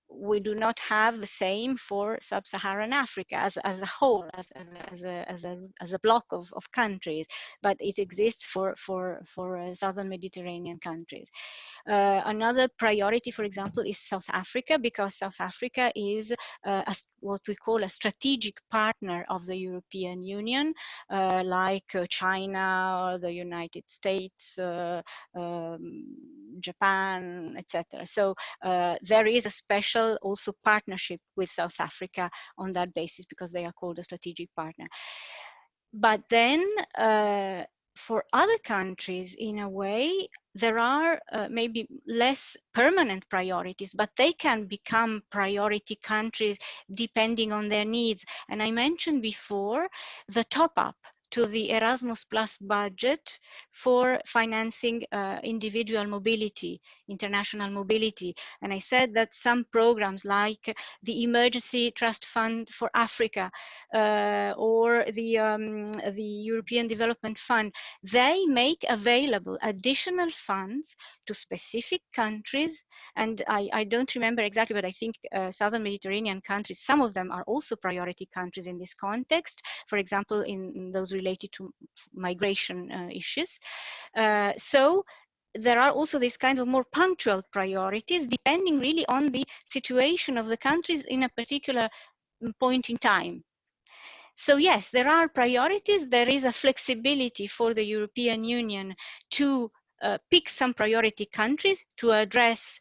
we do not have the same for sub-Saharan Africa as, as a whole, as, as, a, as, a, as, a, as a block of, of countries, but it exists for, for, for uh, southern Mediterranean countries. Uh, another priority, for example, is South Africa, because South Africa is uh, a, what we call a strategic partner of the European Union, uh, like uh, China, the United States, uh, um, Japan, etc. So there is a special also partnership with South Africa on that basis because they are called a strategic partner. But then for other countries, in a way, there are uh, maybe less permanent priorities, but they can become priority countries depending on their needs. And I mentioned before the top up to the Erasmus Plus budget for financing uh, individual mobility, international mobility. And I said that some programs like the Emergency Trust Fund for Africa uh, or the, um, the European Development Fund, they make available additional funds to specific countries. And I, I don't remember exactly, but I think uh, Southern Mediterranean countries, some of them are also priority countries in this context. For example, in, in those related to migration uh, issues. Uh, so there are also these kind of more punctual priorities depending really on the situation of the countries in a particular mm, point in time. So yes, there are priorities. There is a flexibility for the European Union to uh, pick some priority countries to address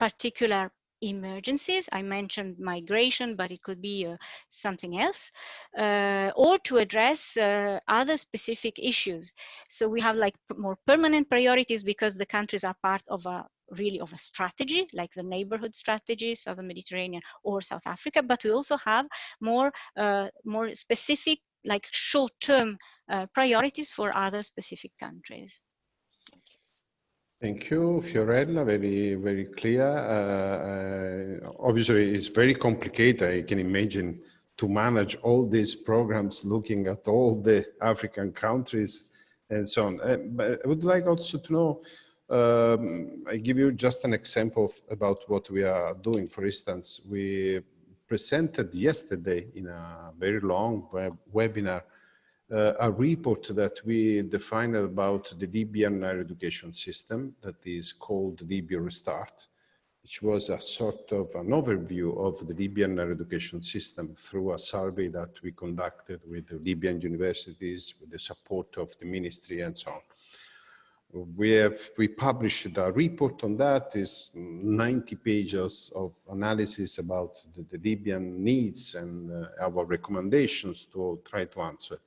particular emergencies. I mentioned migration, but it could be uh, something else, uh, or to address uh, other specific issues. So we have like more permanent priorities because the countries are part of a really of a strategy, like the neighborhood strategy, Southern Mediterranean or South Africa, but we also have more, uh, more specific, like short-term uh, priorities for other specific countries. Thank you, Fiorella. Very, very clear. Uh, uh, obviously, it's very complicated. I can imagine to manage all these programs, looking at all the African countries and so on. Uh, but I would like also to know, um, I give you just an example of, about what we are doing. For instance, we presented yesterday in a very long web webinar uh, a report that we defined about the Libyan higher education system that is called Libya Restart, which was a sort of an overview of the Libyan higher education system through a survey that we conducted with the Libyan universities, with the support of the ministry and so on. We have, we published a report on that, is 90 pages of analysis about the, the Libyan needs and uh, our recommendations to try to answer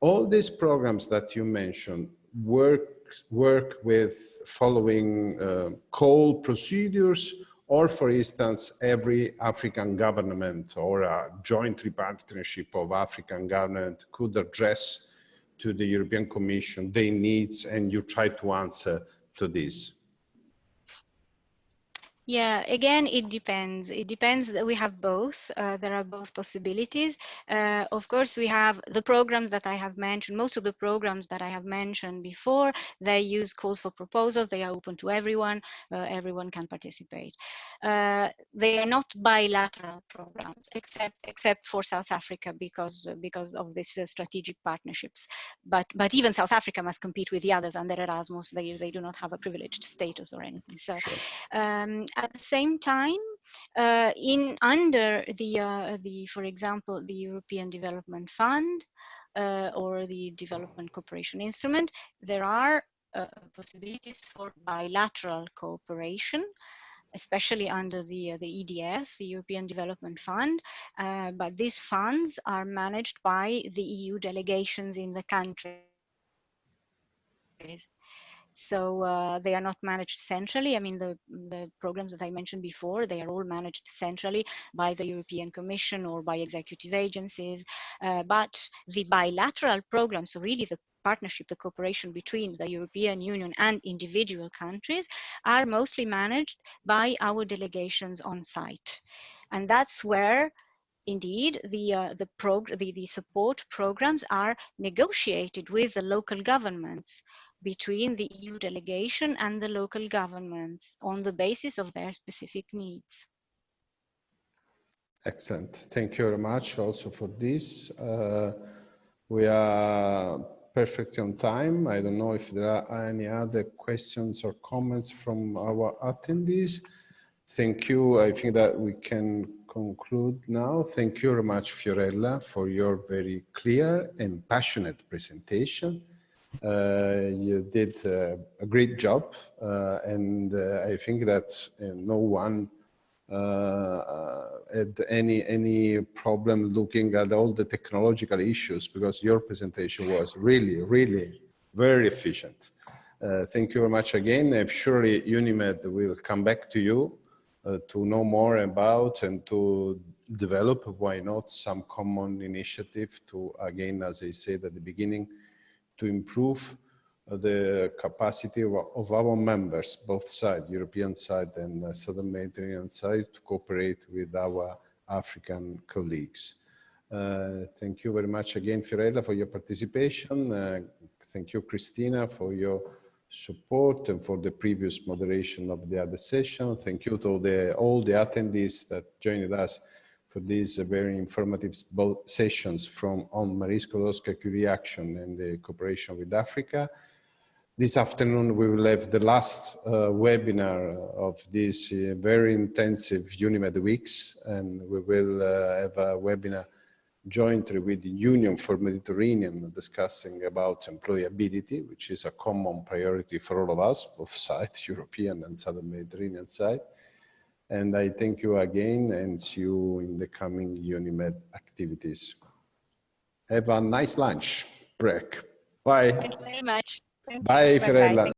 all these programs that you mentioned work, work with following uh, call procedures or for instance, every African government or a joint partnership of African government could address to the European Commission their needs and you try to answer to this. Yeah, again, it depends. It depends that we have both. Uh, there are both possibilities. Uh, of course, we have the programs that I have mentioned. Most of the programs that I have mentioned before, they use calls for proposals. They are open to everyone. Uh, everyone can participate. Uh, they are not bilateral programs, except except for South Africa because because of these uh, strategic partnerships. But but even South Africa must compete with the others under Erasmus. They they do not have a privileged status or anything. So. Sure. Um, at the same time, uh, in under the uh, the for example the European Development Fund uh, or the Development Cooperation Instrument, there are uh, possibilities for bilateral cooperation especially under the, uh, the EDF, the European Development Fund, uh, but these funds are managed by the EU delegations in the countries. So uh, they are not managed centrally. I mean, the, the programs that I mentioned before, they are all managed centrally by the European Commission or by executive agencies. Uh, but the bilateral programs, so really the partnership, the cooperation between the European Union and individual countries are mostly managed by our delegations on site. And that's where indeed the uh, the, the the support programs are negotiated with the local governments between the EU delegation and the local governments on the basis of their specific needs. Excellent. Thank you very much also for this. Uh, we are perfectly on time. I don't know if there are any other questions or comments from our attendees. Thank you. I think that we can conclude now. Thank you very much, Fiorella, for your very clear and passionate presentation. Uh, you did uh, a great job, uh, and uh, I think that uh, no one uh, had any any problem looking at all the technological issues because your presentation was really, really very efficient. thank you very much again. Surely UNIMED will come back to you to know more about and to develop, why not, some common initiative to, again, as I said at the beginning, to improve uh, the capacity of, our members, both sides, European side and uh, Southern Mediterranean side, to cooperate with our African colleagues. Uh, thank you very much again, Fiorella, for your participation. Uh, thank you, Christina, for your support and for the previous moderation of the other session. Thank you to the, all the attendees that joined us for these very informative both sessions from on Marie Skłodowska-Curie action and the cooperation with Africa. This afternoon, we will have the last uh, webinar of these uh, very intensive UNIMED weeks, and we will uh, have a webinar jointly with the Union for Mediterranean discussing about employability, which is a common priority for all of us, both sides, European and Southern Mediterranean side. And I thank you again and see you in the coming UNIMED activities. Have a nice lunch break. Bye. Thank you very much. Thank Bye, you. Fiorella.